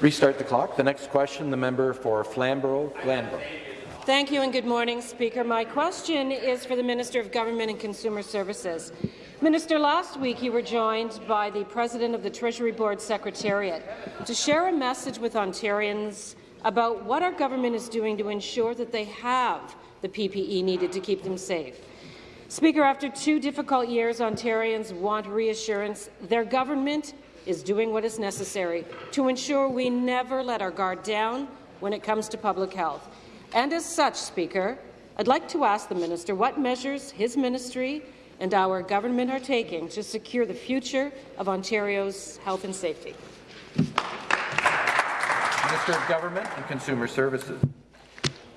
Restart the clock. The next question, the member for Flamborough-Glanbrook. Thank you and good morning, Speaker. My question is for the Minister of Government and Consumer Services. Minister, last week you were joined by the President of the Treasury Board Secretariat to share a message with Ontarians about what our government is doing to ensure that they have the PPE needed to keep them safe. Speaker, after two difficult years, Ontarians want reassurance their government is doing what is necessary to ensure we never let our guard down when it comes to public health. And as such, Speaker, I'd like to ask the minister what measures his ministry and our government are taking to secure the future of Ontario's health and safety. Minister of Government and Consumer Services.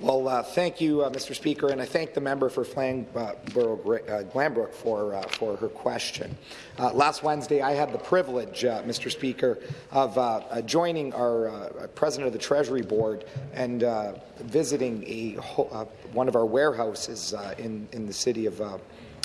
Well, uh, thank you, uh, Mr. Speaker, and I thank the member for Flamborough-Glanbrook uh, for, uh, for her question. Uh, last Wednesday, I had the privilege, uh, Mr. Speaker, of joining our President of the Treasury Board and visiting a, one of our warehouses in, in the city of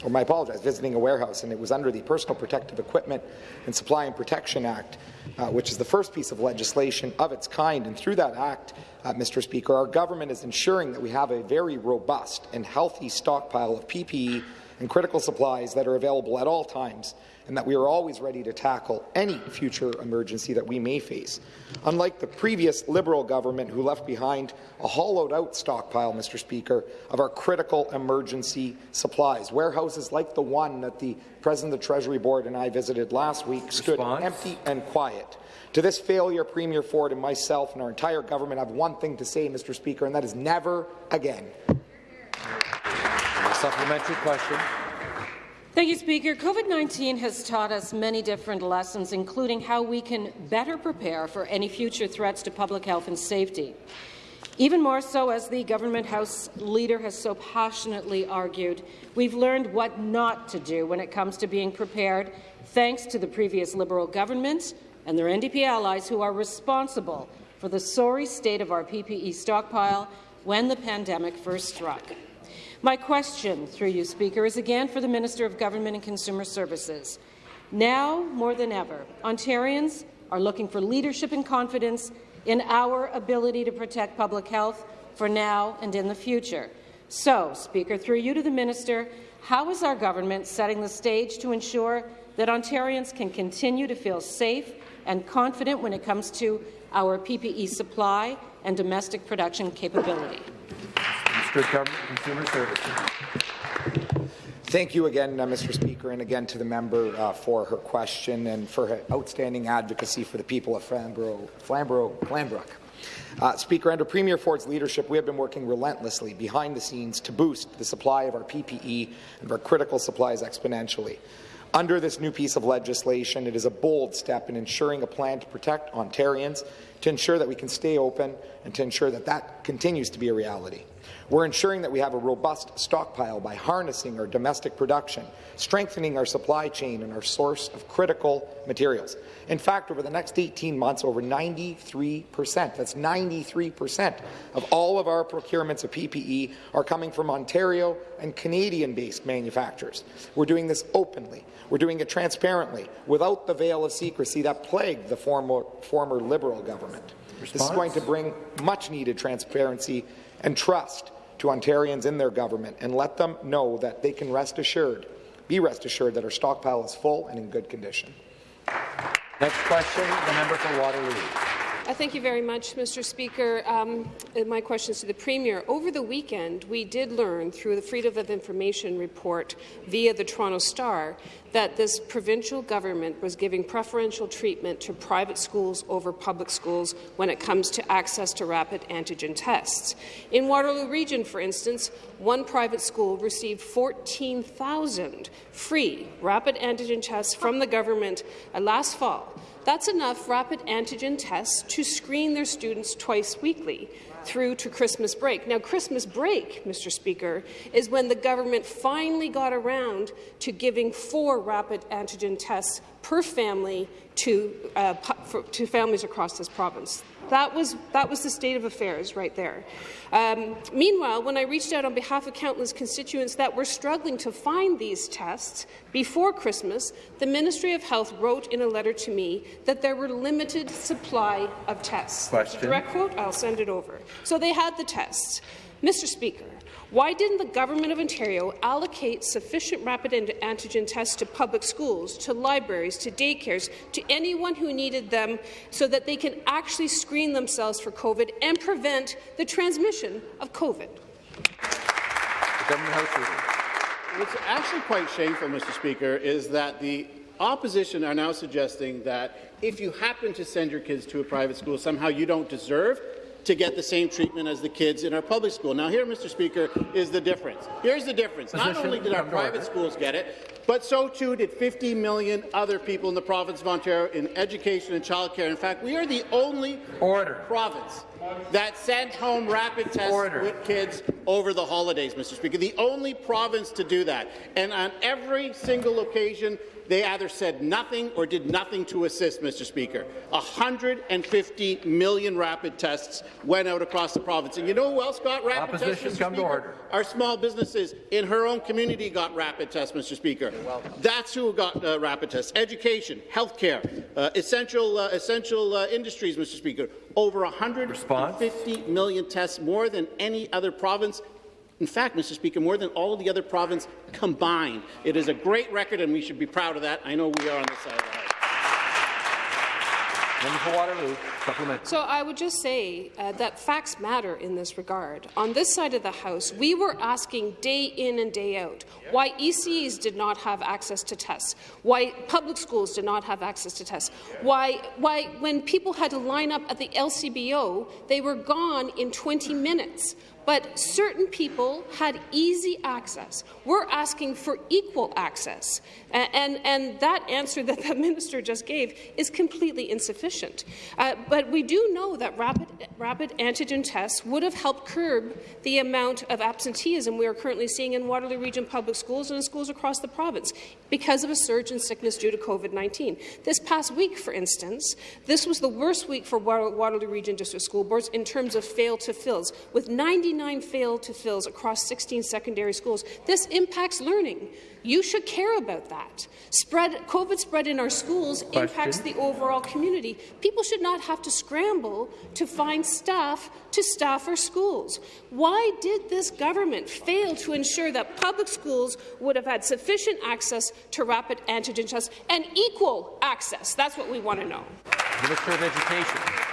or I apologize, visiting a warehouse, and it was under the Personal Protective Equipment and Supply and Protection Act, uh, which is the first piece of legislation of its kind. And through that act, uh, Mr. Speaker, our government is ensuring that we have a very robust and healthy stockpile of PPE and critical supplies that are available at all times and that we are always ready to tackle any future emergency that we may face. Unlike the previous Liberal government who left behind a hollowed-out stockpile, Mr. Speaker, of our critical emergency supplies, warehouses like the one that the President of the Treasury Board and I visited last week stood Response. empty and quiet. To this failure, Premier Ford and myself and our entire government have one thing to say, Mr. Speaker, and that is never again. A supplementary question. Thank you, Speaker. COVID-19 has taught us many different lessons, including how we can better prepare for any future threats to public health and safety. Even more so, as the Government House Leader has so passionately argued, we've learned what not to do when it comes to being prepared, thanks to the previous Liberal government and their NDP allies who are responsible for the sorry state of our PPE stockpile when the pandemic first struck. My question, through you, Speaker, is again for the Minister of Government and Consumer Services. Now, more than ever, Ontarians are looking for leadership and confidence in our ability to protect public health for now and in the future. So, Speaker, through you to the Minister, how is our government setting the stage to ensure that Ontarians can continue to feel safe and confident when it comes to our PPE supply and domestic production capability? Government Consumer Services. Thank you again, uh, Mr. Speaker, and again to the member uh, for her question and for her outstanding advocacy for the people of Flamborough, Flamborough Glanbrook. Uh, Speaker, under Premier Ford's leadership, we have been working relentlessly behind the scenes to boost the supply of our PPE and our critical supplies exponentially. Under this new piece of legislation, it is a bold step in ensuring a plan to protect Ontarians, to ensure that we can stay open, and to ensure that that continues to be a reality. We're ensuring that we have a robust stockpile by harnessing our domestic production, strengthening our supply chain and our source of critical materials. In fact, over the next 18 months, over 93 percent, that's 93 percent of all of our procurements of PPE are coming from Ontario and Canadian-based manufacturers. We're doing this openly. We're doing it transparently, without the veil of secrecy that plagued the former, former Liberal government. This is going to bring much-needed transparency and trust to Ontarians in their government and let them know that they can rest assured, be rest assured that our stockpile is full and in good condition. Next question, the member for Waterloo. Uh, thank you very much, Mr. Speaker. Um, uh, my question is to the Premier. Over the weekend, we did learn through the Freedom of Information report via the Toronto Star that this provincial government was giving preferential treatment to private schools over public schools when it comes to access to rapid antigen tests. In Waterloo Region, for instance, one private school received 14,000 free rapid antigen tests from the government uh, last fall. That's enough rapid antigen tests to screen their students twice weekly through to Christmas break. Now, Christmas break, Mr. Speaker, is when the government finally got around to giving four rapid antigen tests per family to, uh, to families across this province. That was, that was the state of affairs right there. Um, meanwhile, when I reached out on behalf of countless constituents that were struggling to find these tests before Christmas, the Ministry of Health wrote in a letter to me that there were limited supply of tests. Question. Direct quote, I'll send it over. So they had the tests. Mr. Speaker, why didn't the Government of Ontario allocate sufficient rapid antigen tests to public schools, to libraries, to daycares, to anyone who needed them so that they can actually screen themselves for COVID and prevent the transmission of COVID? What's actually quite shameful, Mr. Speaker, is that the opposition are now suggesting that if you happen to send your kids to a private school, somehow you don't deserve to get the same treatment as the kids in our public school. Now, here, Mr. Speaker, is the difference. Here's the difference. Not only did our private schools get it, but so too did 50 million other people in the province of Ontario in education and childcare. In fact, we are the only Order. province that sent home rapid tests Order. with kids over the holidays, Mr. Speaker. The only province to do that. And on every single occasion, they either said nothing or did nothing to assist, Mr. Speaker. 150 million rapid tests went out across the province. And you know who else got rapid Opposition, tests, Mr. to Speaker? order. Our small businesses in her own community got rapid tests, Mr. Speaker. That's who got uh, rapid tests. Education, healthcare, uh, essential, uh, essential uh, industries, Mr. Speaker. Over 150 million tests, more than any other province In fact, Mr. Speaker, more than all of the other provinces combined. It is a great record, and we should be proud of that. I know we are on this side of the House. For Waterloo, supplement. So I would just say uh, that facts matter in this regard. On this side of the House, we were asking day in and day out why ECEs did not have access to tests, why public schools did not have access to tests, why, why when people had to line up at the LCBO, they were gone in 20 minutes but certain people had easy access. We're asking for equal access, and, and, and that answer that the minister just gave is completely insufficient. Uh, but we do know that rapid, rapid antigen tests would have helped curb the amount of absenteeism we are currently seeing in Waterloo Region public schools and in schools across the province because of a surge in sickness due to COVID-19. This past week, for instance, this was the worst week for Waterloo Region District School Boards in terms of fail-to-fills, with 99 fail-to-fills across 16 secondary schools. This impacts learning. You should care about that. Spread, COVID spread in our schools Question. impacts the overall community. People should not have to scramble to find staff to staff our schools. Why did this government fail to ensure that public schools would have had sufficient access to rapid antigen tests and equal access? That's what we want to know. Minister of Education.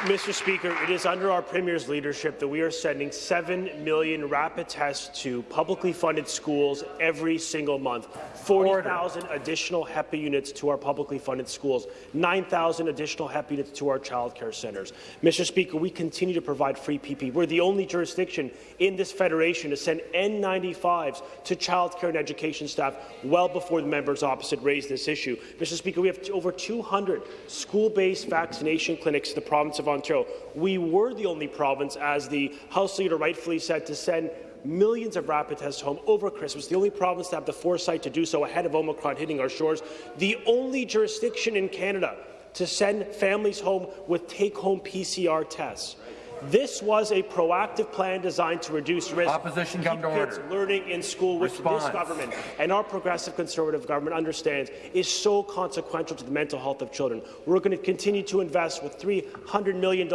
Mr. Speaker, it is under our Premier's leadership that we are sending 7 million rapid tests to publicly funded schools every single month, 40,000 additional HEPA units to our publicly funded schools, 9,000 additional HEPA units to our childcare centres. Mr. Speaker, we continue to provide free PP. We're the only jurisdiction in this federation to send N95s to childcare and education staff well before the members opposite raised this issue. Mr. Speaker, we have over 200 school-based vaccination clinics in the province of of Ontario. We were the only province, as the House Leader rightfully said, to send millions of rapid tests home over Christmas, the only province to have the foresight to do so ahead of Omicron hitting our shores, the only jurisdiction in Canada to send families home with take-home PCR tests. This was a proactive plan designed to reduce risk, Opposition keep come to kids order. learning in school, which Response. this government and our progressive conservative government understands is so consequential to the mental health of children. We're going to continue to invest with $300 million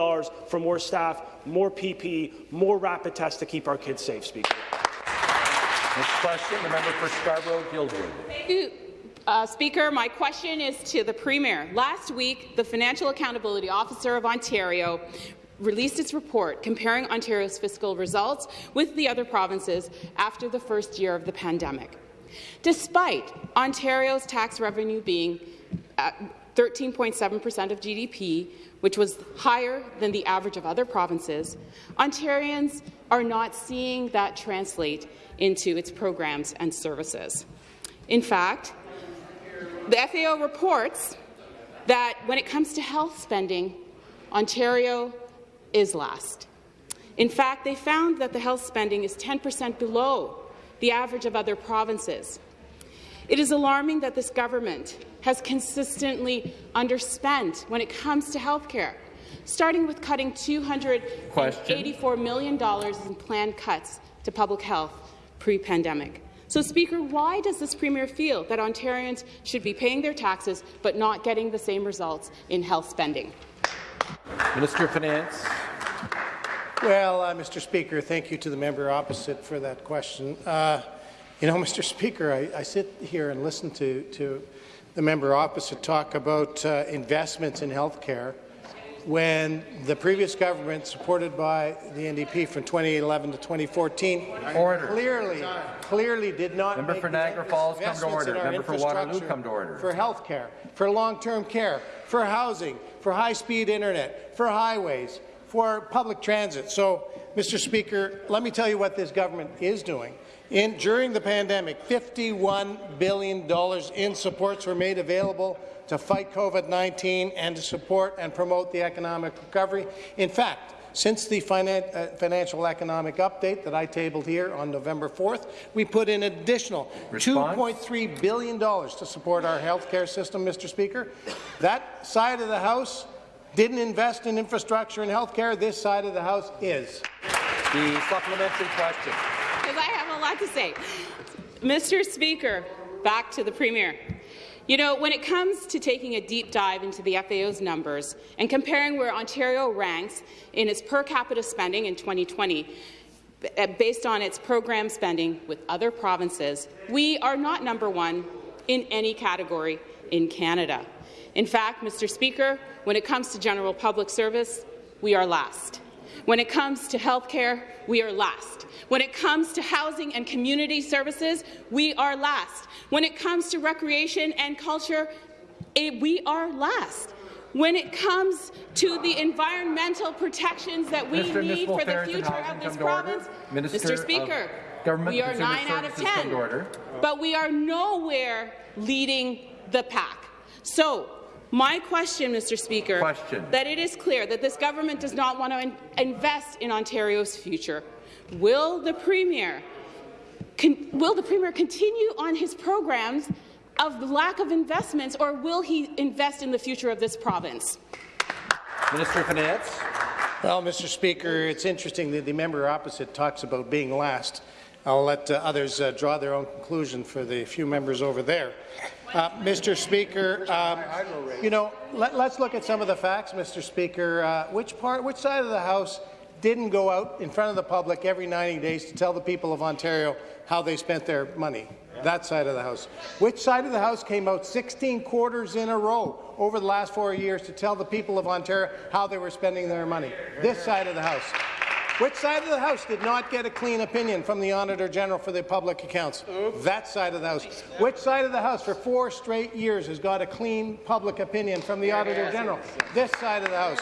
for more staff, more PPE, more rapid tests to keep our kids safe, Speaker. Next question, the member for Scarborough-Guildwood. Thank you. Uh, Speaker, my question is to the Premier. Last week, the Financial Accountability Officer of Ontario released its report comparing Ontario's fiscal results with the other provinces after the first year of the pandemic. Despite Ontario's tax revenue being 13.7 per cent of GDP, which was higher than the average of other provinces, Ontarians are not seeing that translate into its programs and services. In fact, the FAO reports that when it comes to health spending, Ontario is last. In fact, they found that the health spending is 10 per cent below the average of other provinces. It is alarming that this government has consistently underspent when it comes to health care, starting with cutting $284 million in planned cuts to public health pre-pandemic. So, Speaker, why does this Premier feel that Ontarians should be paying their taxes but not getting the same results in health spending? Minister of Finance. Well, uh, Mr. Speaker, thank you to the member opposite for that question. Uh, you know, Mr. Speaker, I, I, sit here and listen to, to the member opposite talk about uh, investments in health care when the previous government, supported by the NDP from 2011 to 2014, order. clearly, clearly did not Member make for Niagara Falls, come to order. Member for Waterloo, come to order. For health care, for long-term care, for housing, for high-speed internet, for highways, for public transit. So, Mr. Speaker, let me tell you what this government is doing. In, during the pandemic, $51 billion in supports were made available to fight COVID-19 and to support and promote the economic recovery. In fact, since the finan uh, financial economic update that I tabled here on November 4th, we put in additional $2.3 billion to support our health care system, Mr. Speaker. That side of the House didn't invest in infrastructure and health care. This side of the House is. The supplementary question. Because I have a lot to say. Mr. Speaker, back to the Premier. You know, when it comes to taking a deep dive into the FAO's numbers and comparing where Ontario ranks in its per capita spending in 2020, uh, based on its program spending with other provinces, we are not number one in any category in Canada. In fact, Mr. Speaker, when it comes to general public service, we are last. When it comes to health care, we are last. When it comes to housing and community services, we are last. When it comes to recreation and culture, it, we are last. When it comes to the environmental protections that we need for the future of this come to order. province, Mr. Speaker, we are Consumer nine out of Services, come to 10, but we are nowhere leading the pack. So, my question, Mr. Speaker, Question. that it is clear that this government does not want to in invest in Ontario's future. Will the Premier will the Premier continue on his programs of the lack of investments, or will he invest in the future of this province? Minister of Finance. Well, Mr. Speaker, it's interesting that the member opposite talks about being last. I'll let uh, others uh, draw their own conclusion for the few members over there. Uh, Mr. Speaker, um, you know, let, us look at some of the facts, Mr. Speaker. Uh, which part, which side of the House didn't go out in front of the public every 90 days to tell the people of Ontario how they spent their money? That side of the House. Which side of the House came out 16 quarters in a row over the last four years to tell the people of Ontario how they were spending their money? This side of the House. Which side of the House did not get a clean opinion from the Auditor General for the public accounts? That side of the House. Which side of the House for four straight years has got a clean public opinion from the Auditor General? This side of the House.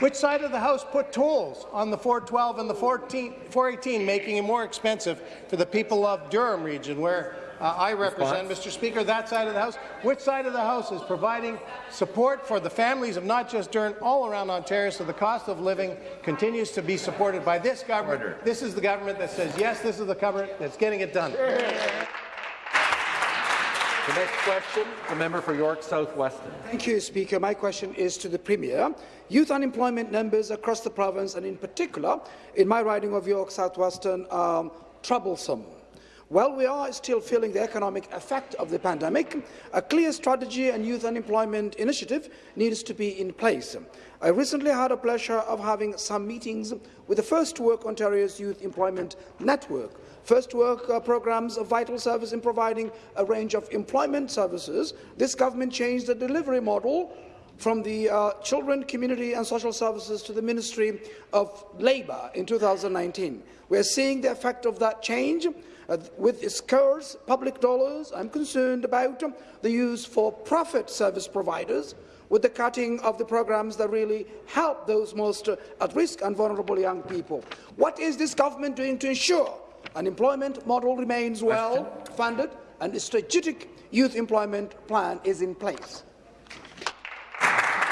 Which side of the House put tolls on the 412 and the 14, 418, making it more expensive for the people of Durham region, where uh, I represent, Response. Mr. Speaker, that side of the House. Which side of the House is providing support for the families of not just Durham, all around Ontario, so the cost of living continues to be supported by this government. Order. This is the government that says, yes, this is the government that's getting it done. The next question, the member for York South Weston. Thank you, Speaker. My question is to the Premier. Youth unemployment numbers across the province, and in particular in my riding of York South Weston, are troublesome. While we are still feeling the economic effect of the pandemic, a clear strategy and youth unemployment initiative needs to be in place. I recently had the pleasure of having some meetings with the First Work Ontario's Youth Employment Network, First Work uh, programs a vital service in providing a range of employment services. This government changed the delivery model from the uh, Children, Community and Social Services to the Ministry of Labour in 2019. We are seeing the effect of that change. Uh, with scarce public dollars, I'm concerned about the use for profit service providers with the cutting of the programs that really help those most uh, at risk and vulnerable young people. What is this government doing to ensure an employment model remains well funded and a strategic youth employment plan is in place.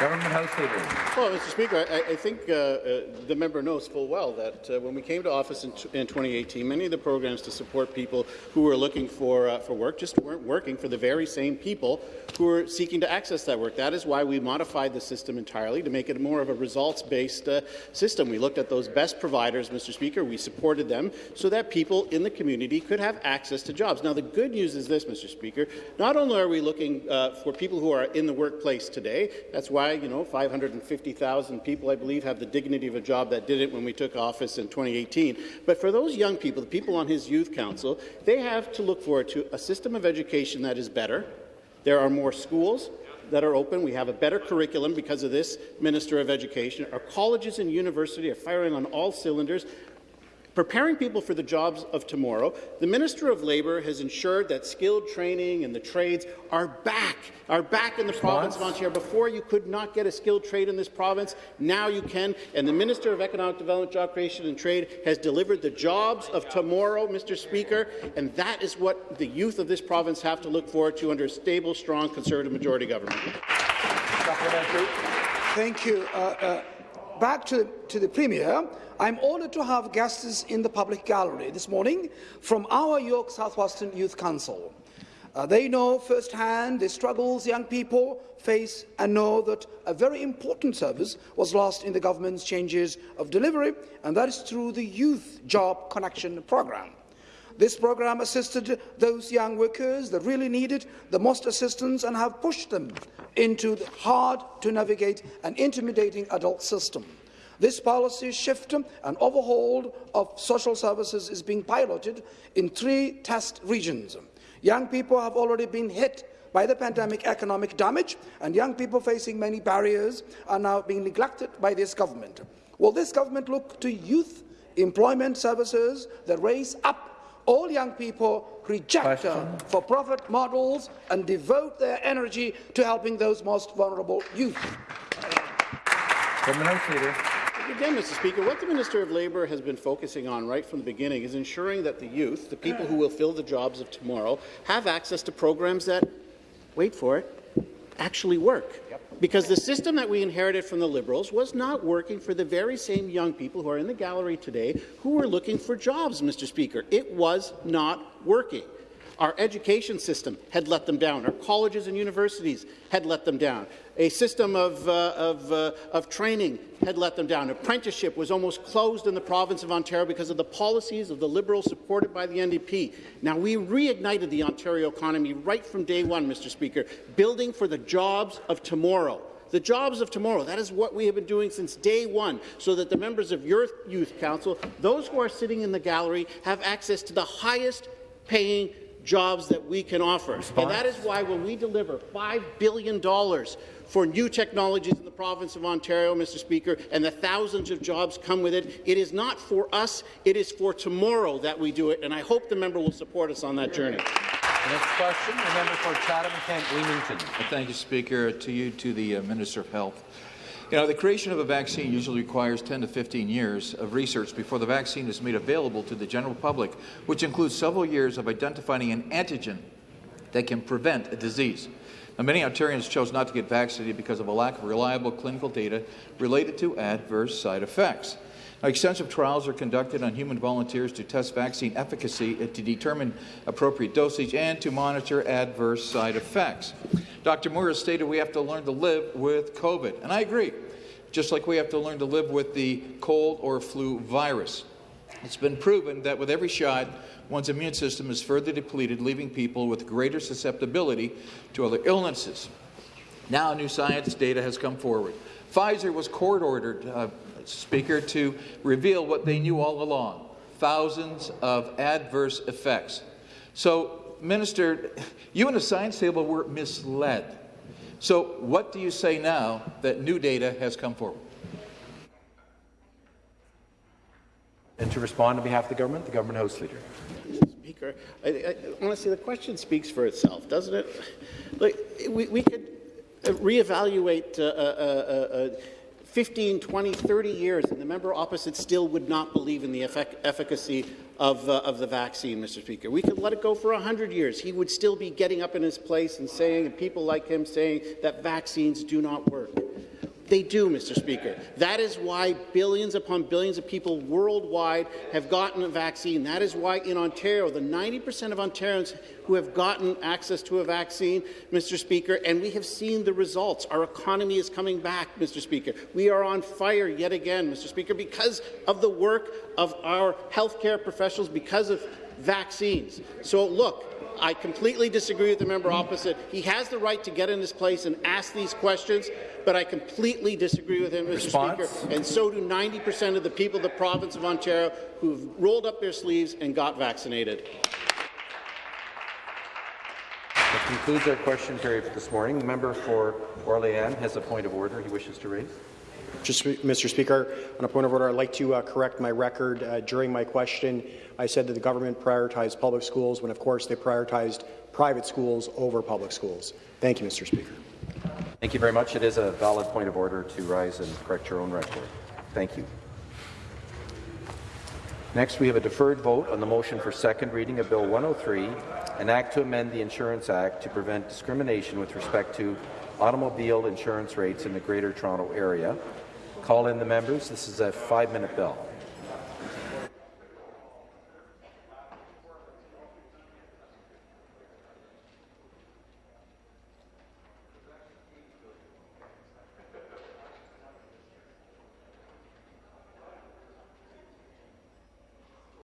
Government House Leader. Well, Mr. Speaker, I, I think uh, uh, the member knows full well that uh, when we came to office in, in, 2018, many of the programs to support people who were looking for uh, for work just weren't working for the very same people who were seeking to access that work. That is why we modified the system entirely to make it more of a results-based uh, system. We looked at those best providers, Mr. Speaker. We supported them so that people in the community could have access to jobs. Now, the good news is this, Mr. Speaker. Not only are we looking uh, for people who are in the workplace today, that's why you know, 550,000 people, I believe, have the dignity of a job that did it when we took office in 2018. But for those young people, the people on his youth council, they have to look forward to a system of education that is better. There are more schools that are open. We have a better curriculum because of this Minister of Education. Our colleges and universities are firing on all cylinders preparing people for the jobs of tomorrow, the Minister of Labour has ensured that skilled training and the trades are back, are back in the Response. province of Ontario. Before, you could not get a skilled trade in this province. Now you can. And the Minister of Economic Development, Job Creation and Trade has delivered the jobs of tomorrow, Mr. Speaker, and that is what the youth of this province have to look forward to under a stable, strong Conservative majority government. Thank you. Uh, uh, back to, to the Premier. I'm honoured to have guests in the public gallery this morning from our York South-Weston Youth Council. Uh, they know firsthand the struggles young people face and know that a very important service was lost in the government's changes of delivery, and that is through the Youth Job Connection Programme. This programme assisted those young workers that really needed the most assistance and have pushed them into the hard-to-navigate and intimidating adult system. This policy shift and overhaul of social services is being piloted in three test regions. Young people have already been hit by the pandemic economic damage, and young people facing many barriers are now being neglected by this government. Will this government look to youth employment services that raise up all young people, reject uh, for-profit models, and devote their energy to helping those most vulnerable youth? Leader. Again, Mr. Speaker, what the Minister of Labour has been focusing on right from the beginning is ensuring that the youth, the people who will fill the jobs of tomorrow, have access to programs that, wait for it, actually work. Yep. Because the system that we inherited from the Liberals was not working for the very same young people who are in the gallery today who were looking for jobs, Mr. Speaker. It was not working. Our education system had let them down. Our colleges and universities had let them down. A system of, uh, of, uh, of training had let them down. Apprenticeship was almost closed in the province of Ontario because of the policies of the Liberals supported by the NDP. Now, we reignited the Ontario economy right from day one, Mr. Speaker, building for the jobs of tomorrow the jobs of tomorrow. That is what we have been doing since day one, so that the members of your youth council, those who are sitting in the gallery, have access to the highest paying jobs that we can offer. Response. And that is why when we deliver $5 billion for new technologies in the province of Ontario, Mr. Speaker, and the thousands of jobs come with it. It is not for us, it is for tomorrow that we do it, and I hope the member will support us on that journey. next question, the member for Chatham-Kent Leamington. Thank you, Speaker. To you, to the uh, Minister of Health. You know, the creation of a vaccine usually requires 10 to 15 years of research before the vaccine is made available to the general public, which includes several years of identifying an antigen that can prevent a disease. Now, many Ontarians chose not to get vaccinated because of a lack of reliable clinical data related to adverse side effects. Extensive trials are conducted on human volunteers to test vaccine efficacy to determine appropriate dosage and to monitor adverse side effects. Dr. Moore has stated we have to learn to live with COVID, and I agree, just like we have to learn to live with the cold or flu virus. It's been proven that with every shot, one's immune system is further depleted, leaving people with greater susceptibility to other illnesses. Now, new science data has come forward. Pfizer was court-ordered, uh, Speaker, to reveal what they knew all along, thousands of adverse effects. So, Minister, you and the science table were misled. So what do you say now that new data has come forward? And to respond on behalf of the government, the government House Leader. Speaker, I, I, honestly, the question speaks for itself, doesn't it? Like, we, we could reevaluate uh, uh, uh, uh 15, 20, 30 years, and the member opposite still would not believe in the effic efficacy of, uh, of the vaccine, Mr. Speaker. We could let it go for 100 years. He would still be getting up in his place and saying, and people like him saying, that vaccines do not work. They do, Mr. Speaker. That is why billions upon billions of people worldwide have gotten a vaccine. That is why in Ontario, the 90% of Ontarians who have gotten access to a vaccine, Mr. Speaker, and we have seen the results. Our economy is coming back, Mr. Speaker. We are on fire yet again, Mr. Speaker, because of the work of our healthcare professionals, because of vaccines. So, look, I completely disagree with the member opposite. He has the right to get in his place and ask these questions, but I completely disagree with him, Mr. Response? Speaker, and so do 90 percent of the people of the province of Ontario who have rolled up their sleeves and got vaccinated. That concludes our question period for this morning. The member for Orléans has a point of order he wishes to raise. Mr. Speaker, on a point of order, I'd like to uh, correct my record. Uh, during my question, I said that the government prioritized public schools when, of course, they prioritized private schools over public schools. Thank you, Mr. Speaker. Thank you very much. It is a valid point of order to rise and correct your own record. Thank you. Next, we have a deferred vote on the motion for second reading of Bill 103, an act to amend the Insurance Act to prevent discrimination with respect to automobile insurance rates in the Greater Toronto Area. Call in the members. This is a five-minute bill.